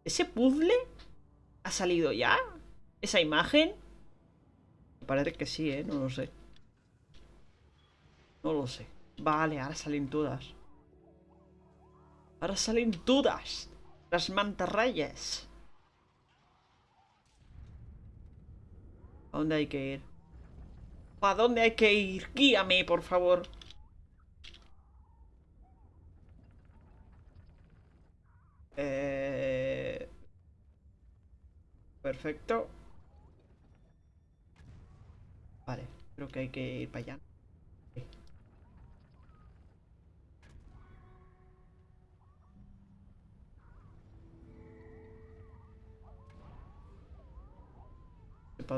Speaker 1: ¿Ese puzzle ha salido ya? ¿Esa imagen? Parece que sí, ¿eh? No lo sé. No lo sé. Vale, ahora salen todas. Ahora salen todas. Las mantarrayas. ¿A dónde hay que ir? ¿A dónde hay que ir? Guíame, por favor. Eh... Perfecto. Vale, creo que hay que ir para allá.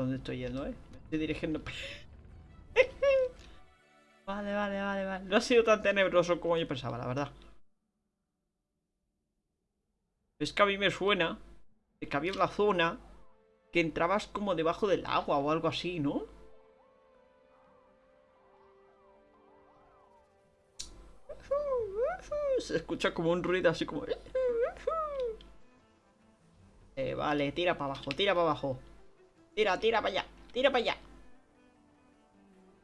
Speaker 1: Dónde estoy yendo, ¿eh? Me estoy dirigiendo... vale, vale, vale, vale. No ha sido tan tenebroso como yo pensaba, la verdad. Es que a mí me suena de que había una zona que entrabas como debajo del agua o algo así, ¿no? Se escucha como un ruido así como... Eh, vale, tira para abajo, tira para abajo. Tira, tira para allá. Tira para allá.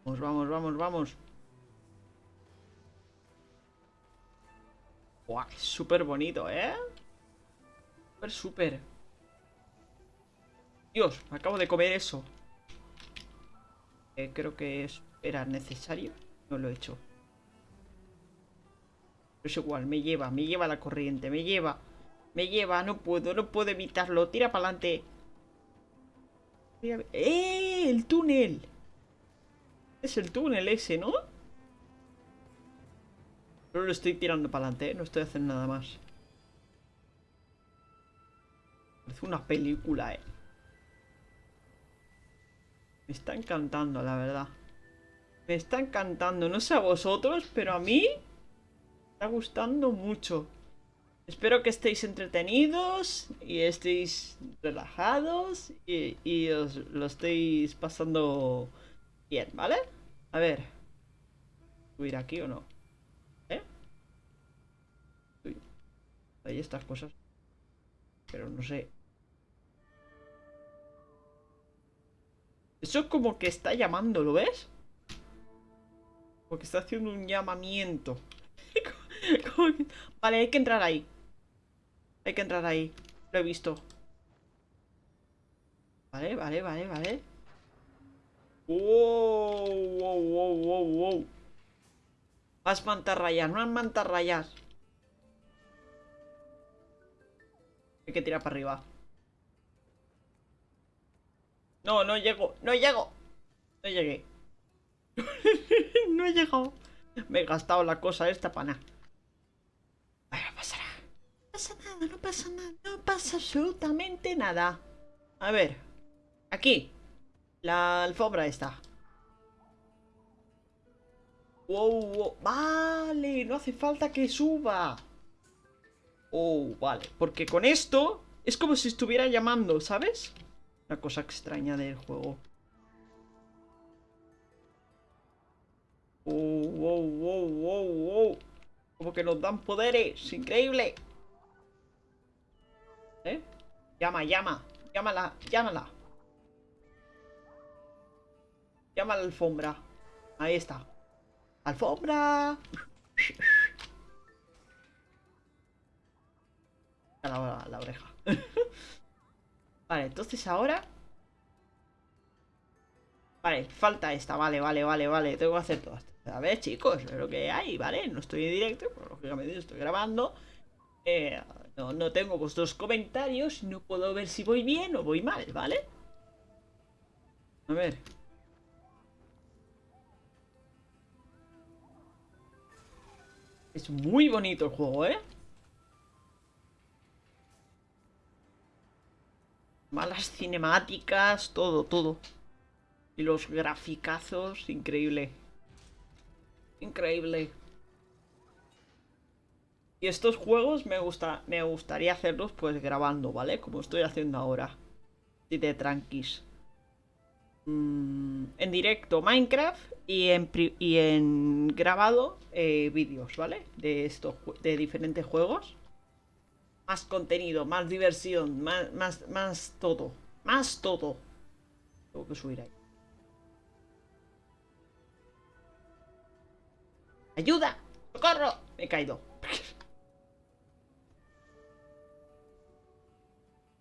Speaker 1: Vamos, vamos, vamos, vamos. Buah, súper bonito, ¿eh? Súper, súper. Dios, me acabo de comer eso. Eh, creo que era necesario. No lo he hecho. Pero es igual, me lleva, me lleva la corriente, me lleva. Me lleva, no puedo, no puedo evitarlo. Tira para adelante. ¡Eh! ¡El túnel! Es el túnel ese, ¿no? Solo lo estoy tirando para adelante, ¿eh? No estoy haciendo nada más. Parece una película, ¿eh? Me está encantando, la verdad. Me está encantando. No sé a vosotros, pero a mí... Me está gustando mucho. Espero que estéis entretenidos y estéis relajados y, os lo estéis pasando bien, ¿vale? A ver. ¿Subir aquí o no? ¿Eh? Hay estas cosas. Pero no sé. Eso es como que está llamando, ¿lo ves? Porque está haciendo un llamamiento. Vale, hay que entrar ahí. Hay que entrar ahí. Lo he visto. Vale, vale, vale, vale. Wow, wow, wow, wow, wow. Más mantarrayas, más mantarrayas. Hay que tirar para arriba. No, no llego, no llego. No llegué. no he llegado. Me he gastado la cosa esta para nada pasa nada, no pasa nada, no pasa absolutamente nada. A ver, aquí, la alfombra está. Wow, wow, vale, no hace falta que suba. Oh, vale. Porque con esto es como si estuviera llamando, ¿sabes? Una cosa extraña del juego. Oh, wow, wow, wow, wow. Como que nos dan poderes. Increíble. Llama, llama. Llámala, llámala. Llama a la alfombra. Ahí está. ¡Alfombra! La, la oreja. vale, entonces ahora... Vale, falta esta. Vale, vale, vale, vale. Tengo que hacer todas. A ver, chicos, lo que hay, ¿vale? No estoy en directo, pero lógicamente estoy grabando. Eh, no, no tengo vuestros comentarios. No puedo ver si voy bien o voy mal, ¿vale? A ver. Es muy bonito el juego, ¿eh? Malas cinemáticas, todo, todo. Y los graficazos, increíble. Increíble. Y estos juegos me, gusta, me gustaría hacerlos pues grabando, ¿vale? Como estoy haciendo ahora. Y de tranquis. Mm, en directo Minecraft y en, y en grabado eh, vídeos, ¿vale? De estos de diferentes juegos. Más contenido, más diversión, más, más, más todo. Más todo. Tengo que subir ahí. ¡Ayuda! ¡Socorro! Me he caído.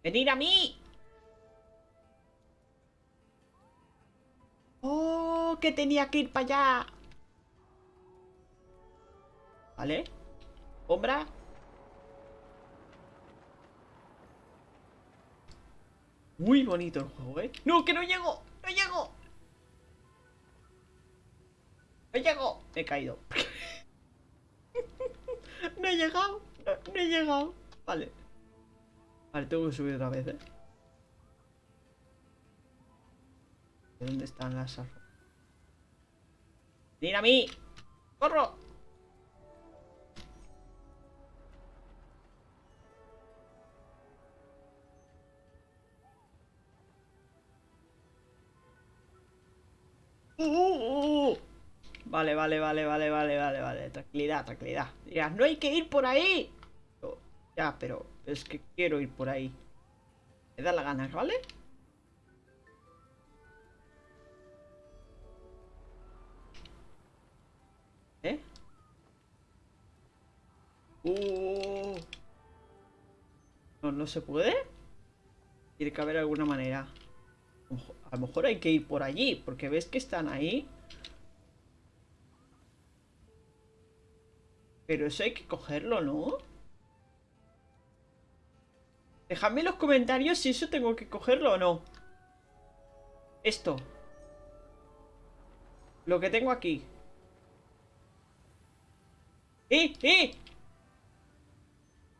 Speaker 1: ¡Venir a mí! ¡Oh! Que tenía que ir para allá. ¿Vale? ¿Sombra? Muy bonito el juego, ¿eh? ¡No, que no llego! ¡No llego! ¡No llego! He caído. no he llegado. No, he llegado. Vale. Vale, tengo que subir otra vez, ¿eh? ¿Dónde están las armas? ¡Mira a mí! ¡Corro! Vale, vale, vale, vale, vale, vale, vale. Tranquilidad, tranquilidad. Dirás, no hay que ir por ahí. ya, pero es que quiero ir por ahí. Me da la gana, ¿vale? ¿Eh? Uh. No, no se puede. Tiene que haber alguna manera. A lo mejor hay que ir por allí, porque ves que están ahí. Pero eso hay que cogerlo, ¿no? Dejadme en los comentarios si eso tengo que cogerlo o no. Esto. Lo que tengo aquí. ¡Eh! ¡Eh!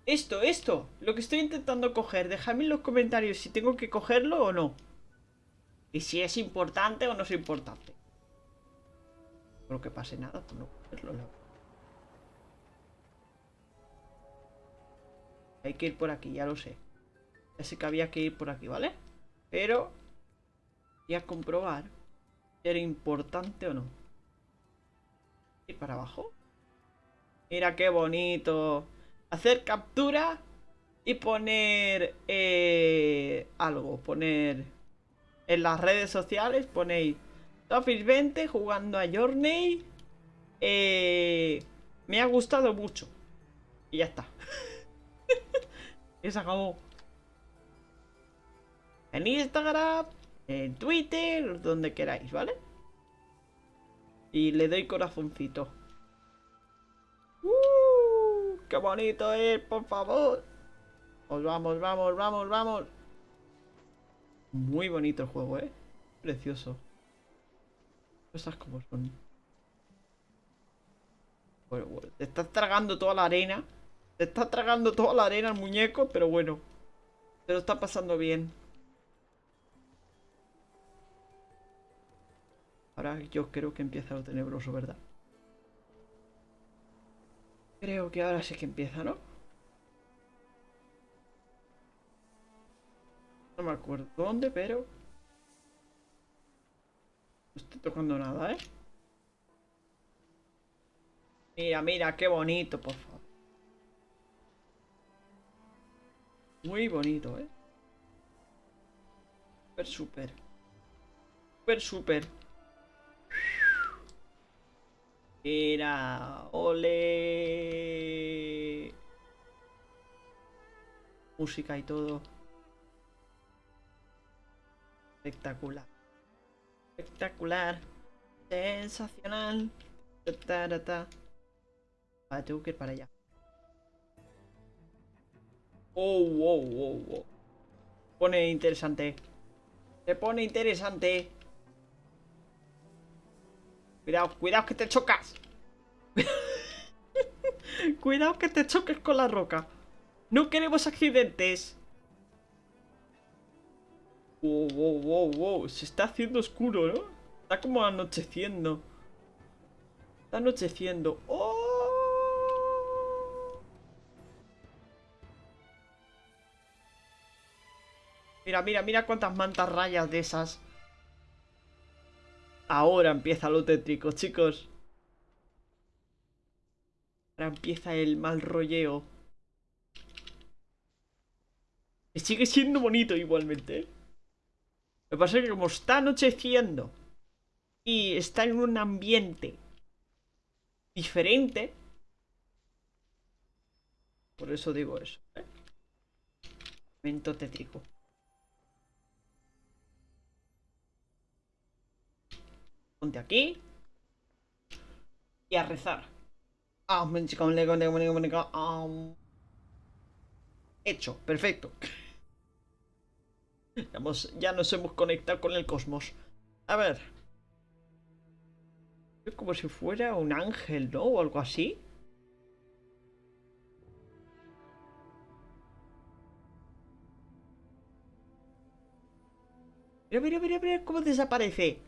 Speaker 1: Esto, esto. Lo que estoy intentando coger. Dejadme en los comentarios si tengo que cogerlo o no. Y si es importante o no es importante. No creo que pase nada por no cogerlo. Hay que ir por aquí, ya lo sé. Ya sé que había que ir por aquí, ¿vale? Pero... Voy a comprobar si era importante o no. ¿Ir para abajo? Mira qué bonito. Hacer captura y poner eh, algo. Poner en las redes sociales, ponéis Office 20 jugando a Journey. Eh, me ha gustado mucho. Y ya está. y se acabó. En Instagram, en Twitter, donde queráis, ¿vale? Y le doy corazoncito. ¡Uh! ¡Qué bonito es, por favor! Pues vamos, vamos, vamos, vamos. Muy bonito el juego, ¿eh? Precioso. Cosas como son. Bueno, bueno, te estás tragando toda la arena. Te está tragando toda la arena el muñeco, pero bueno. Te lo está pasando bien. Ahora yo creo que empieza lo tenebroso, ¿verdad? Creo que ahora sí que empieza, ¿no? No me acuerdo dónde, pero... No estoy tocando nada, ¿eh? Mira, mira, qué bonito, por favor. Muy bonito, ¿eh? Súper, súper. Súper, súper. Mira, ole. Música y todo. Espectacular. Espectacular. Sensacional. Ta, Vale, tengo que ir para allá. Oh, wow, wow, wow. Pone interesante. Se pone interesante. Cuidado, cuidado que te chocas. cuidado que te choques con la roca. No queremos accidentes. Wow, wow, wow, wow. Se está haciendo oscuro, ¿no? Está como anocheciendo. Está anocheciendo. ¡Oh! Mira, mira, mira cuántas mantas rayas de esas. Ahora empieza lo tétrico, chicos. Ahora empieza el mal rolleo. Sigue siendo bonito igualmente. ¿eh? Lo que pasa es que como está anocheciendo y está en un ambiente diferente, por eso digo eso. ¿eh? Momento tétrico. Ponte aquí. Y a rezar. Hecho, perfecto. Ya nos hemos conectado con el cosmos. A ver. Es como si fuera un ángel, ¿no? O algo así. Mira, mira, mira, mira cómo desaparece.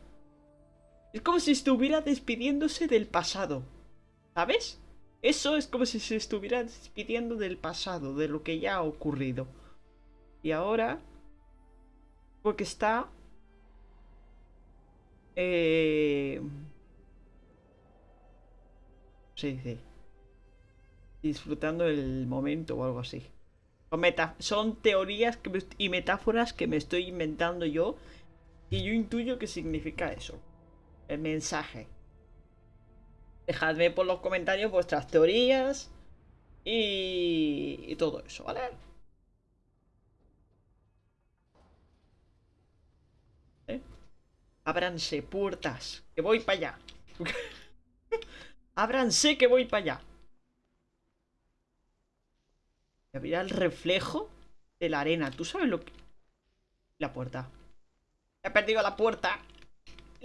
Speaker 1: Es como si estuviera despidiéndose del pasado. ¿Sabes? Eso es como si se estuviera despidiendo del pasado, de lo que ya ha ocurrido. Y ahora... Porque está... Eh... Se dice... Disfrutando el momento o algo así. Son, son teorías y metáforas que me estoy inventando yo. Y yo intuyo que significa eso el mensaje. Dejadme por los comentarios vuestras teorías y, todo eso, ¿vale? ¿Eh? Ábranse puertas, que voy para allá. Ábranse que voy para allá. Mira el reflejo de la arena. ¿Tú sabes lo que...? La puerta. He perdido la puerta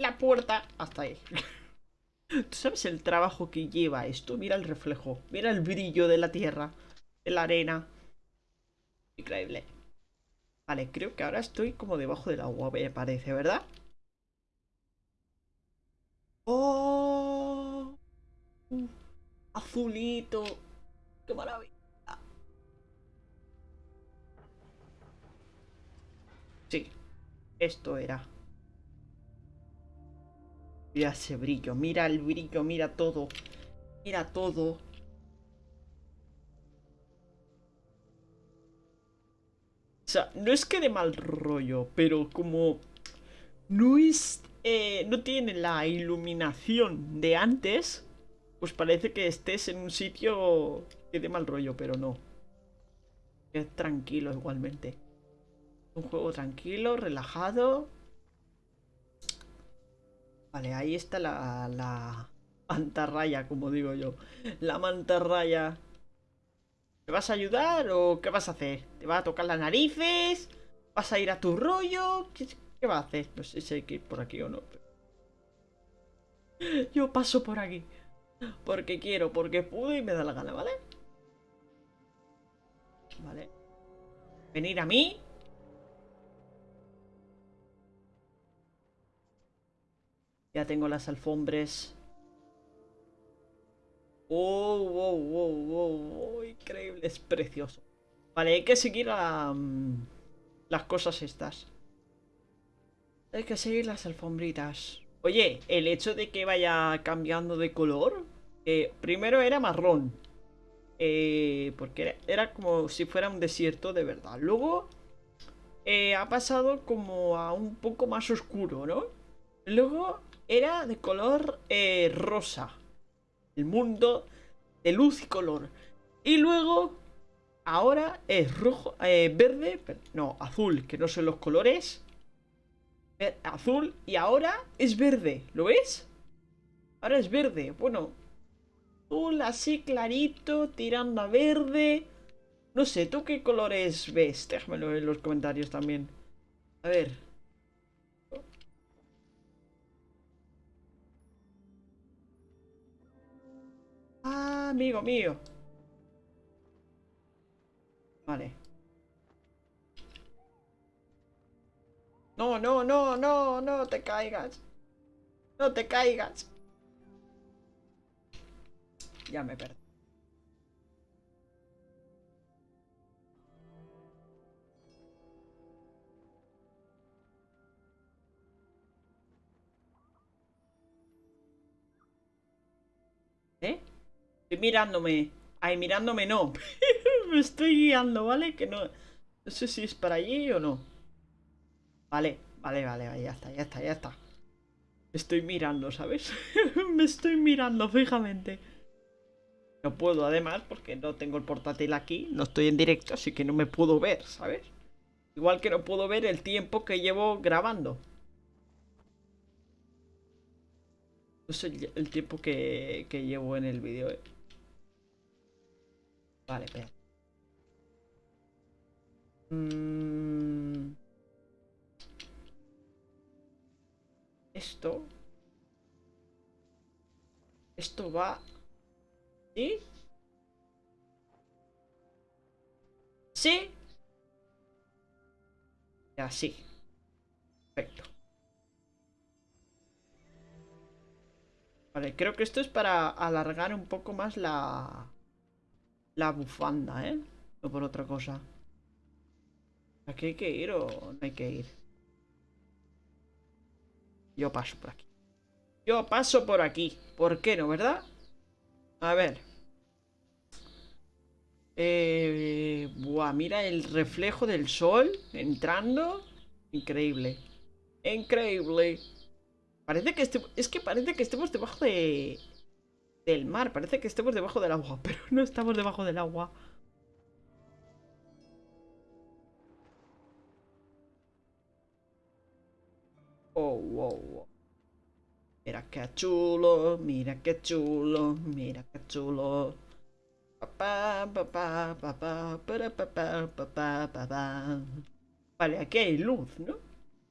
Speaker 1: la puerta hasta ahí. ¿Tú sabes el trabajo que lleva esto? Mira el reflejo, mira el brillo de la tierra, de la arena. Increíble. Vale, creo que ahora estoy como debajo del agua, me parece, ¿verdad? ¡Oh! azulito. ¡Qué maravilla! Sí, esto era. Mira ese brillo, mira el brillo, mira todo. Mira todo. O sea, no es que de mal rollo, pero como no. Eh, no tiene la iluminación de antes, pues parece que estés en un sitio que de mal rollo, pero no. Es tranquilo igualmente. Un juego tranquilo, relajado. Vale, ahí está la, la mantarraya, como digo yo. La mantarraya. ¿Te vas a ayudar o qué vas a hacer? ¿Te va a tocar las narices? ¿Vas a ir a tu rollo? ¿Qué, qué va a hacer? No sé si hay que ir por aquí o no. Yo paso por aquí. Porque quiero, porque puedo y me da la gana, ¿vale? Vale. Venir a mí Ya tengo las alfombres. Oh, wow, wow, wow, wow, increíble, es precioso. Vale, hay que seguir a... Mm, las cosas estas. Hay que seguir las alfombritas. Oye, el hecho de que vaya cambiando de color. Eh, primero era marrón. Eh, porque era, como si fuera un desierto de verdad. Luego eh, ha pasado como a un poco más oscuro, ¿no? Luego era de color rosa. El mundo de luz y color. Y luego, ahora es rojo, verde, no, azul, que no son los colores azul y ahora es verde. ¿Lo ves? Ahora es verde. Bueno, azul así clarito, tirando a verde. No sé, ¿tú qué colores ves? Déjamelo en los comentarios también. A ver. Ah, amigo mío. Vale. No, no, no, no, no te caigas. No te caigas. Ya me perdí. Estoy mirándome. Ay, mirándome no. me estoy guiando, ¿vale? Que no... No sé si es para allí o no. Vale, vale, vale, ya está, ya está, ya está. Estoy mirando, ¿sabes? Me estoy mirando fijamente. No puedo además porque no tengo el portátil aquí, no estoy en directo, así que no me puedo ver, ¿sabes? Igual que no puedo ver el tiempo que llevo grabando. No sé el tiempo que, que llevo en el vídeo. Eh. Vale, espera. Mmm... Esto. Esto va... ¿Sí? ¿Sí? Ya, sí. Perfecto. Vale, creo que esto es para alargar un poco más la... La bufanda, ¿eh? No por otra cosa. ¿Aquí hay que ir o no hay que ir? Yo paso por aquí. Yo paso por aquí. ¿Por qué no, verdad? A ver. Eh, buah, mira el reflejo del sol entrando. Increíble. Increíble. Parece que este, es que parece que estemos debajo de del mar. Parece que estemos debajo del agua, pero no estamos debajo del agua. Oh, wow, Mira qué chulo, mira qué chulo, mira qué chulo. Vale, aquí hay luz, ¿no?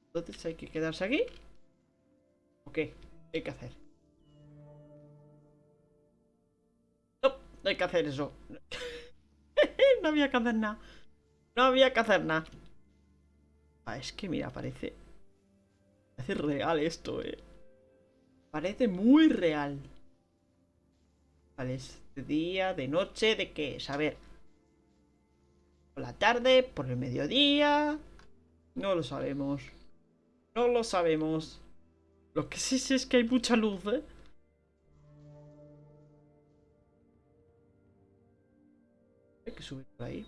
Speaker 1: Entonces hay que quedarse aquí. Ok, hay que hacer. No, hay que hacer eso. no había que hacer nada. No había que hacer nada. Ah, es que mira, parece Parece real esto, eh. Parece muy real. Vale, es de día, de noche, ¿de qué es? A ver. Por la tarde, por el mediodía. No lo sabemos. No lo sabemos. Lo que sí sé es que hay mucha luz, ¿eh? Subir por ahí.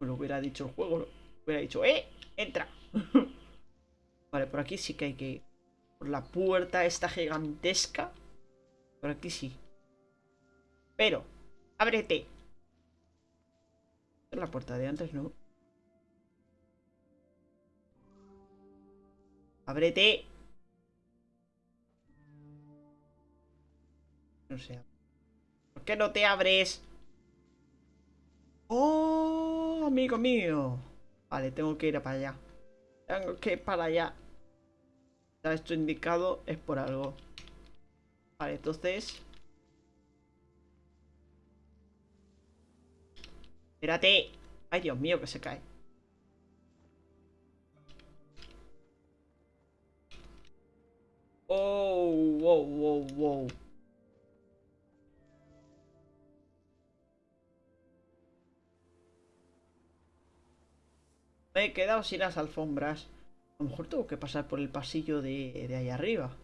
Speaker 1: Me lo hubiera dicho el juego. Hubiera dicho, ¡eh! ¡Entra! Vale, por aquí sí que hay que ir. Por la puerta esta gigantesca. Por aquí sí. Pero, ábrete. La puerta de antes, ¿no? Ábrete. No sé. ¿Por qué no te abres? ¡Oh, amigo mío! Vale, tengo que ir para allá. Tengo que ir para allá. Está esto indicado es por algo. Vale, entonces... Espérate. Ay, Dios mío, que se cae. Oh, wow, wow, wow. Me he quedado sin las alfombras. A lo mejor tengo que pasar por el pasillo de, de ahí arriba.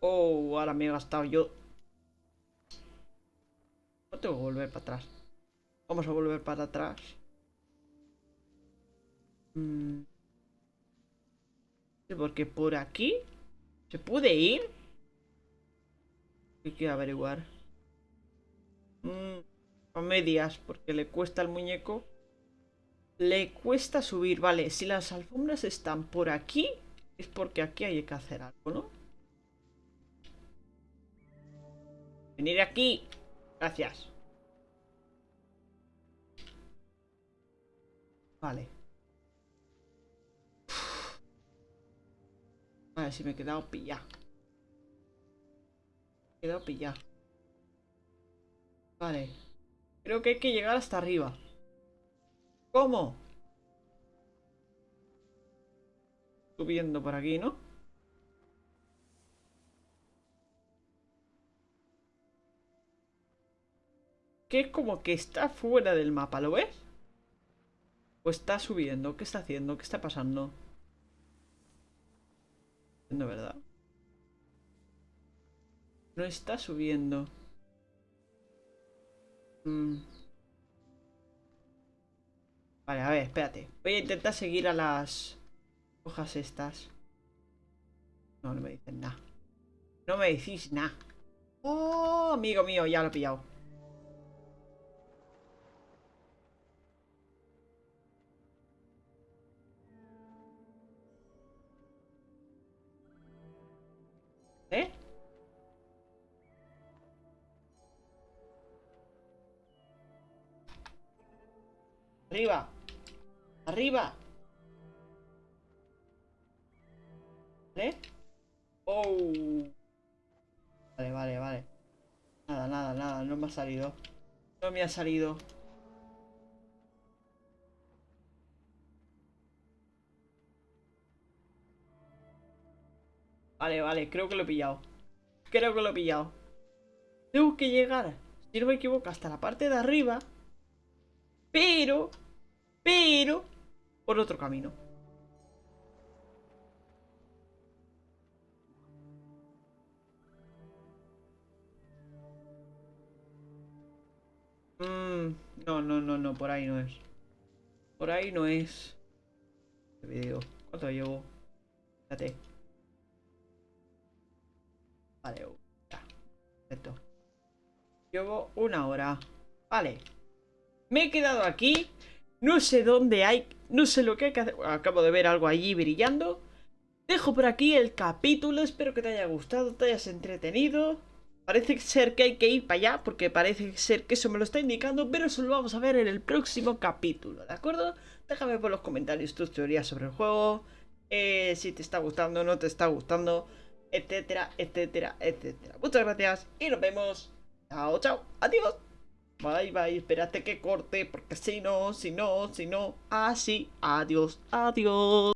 Speaker 1: Oh, ahora me he gastado yo. No tengo que volver para atrás. Vamos a volver para atrás. Mm. Porque por aquí se puede ir. Hay que averiguar. Mm, a medias, porque le cuesta al muñeco. Le cuesta subir. Vale, si las alfombras están por aquí, es porque aquí hay que hacer algo, ¿no? Venir aquí. Gracias. Vale. Vale, si me he quedado pillado. Me he quedado pillado. Vale. Creo que hay que llegar hasta arriba. ¿Cómo? Subiendo por aquí, ¿no? Que es como que está fuera del mapa, ¿lo ves? ¿O está subiendo? ¿Qué está haciendo? ¿Qué está pasando? No, ¿verdad? No está subiendo. Mm. Vale, a ver, espérate. Voy a intentar seguir a las hojas estas. No, no me dicen nada. No me decís nada. Oh, amigo mío, ya lo he pillado. Arriba. Arriba. ¿Vale? Oh. Vale, vale, vale. Nada, nada, nada. No me ha salido. No me ha salido. Vale, vale. Creo que lo he pillado. Creo que lo he pillado. Tengo que llegar, si no me equivoco, hasta la parte de arriba. Pero pero por otro camino. Mm, no, no, no, no, por ahí no es. Por ahí no es. Este video. ¿Cuánto llevo? Fíjate. Vale, ya. Perfecto. Llevo una hora. Vale. Me he quedado aquí. No sé dónde hay... No sé lo que hay que hacer... Acabo de ver algo allí brillando. Dejo por aquí el capítulo. Espero que te haya gustado, te hayas entretenido. Parece ser que hay que ir para allá, porque parece ser que eso me lo está indicando, pero eso lo vamos a ver en el próximo capítulo, ¿de acuerdo? Déjame por los comentarios tus teorías sobre el juego, eh, si te está gustando, no te está gustando, etcétera, etcétera, etcétera. Muchas gracias y nos vemos. Chao, chao, adiós. Bye, bye, espérate que corte, porque si no, si no, si no, así, adiós, adiós.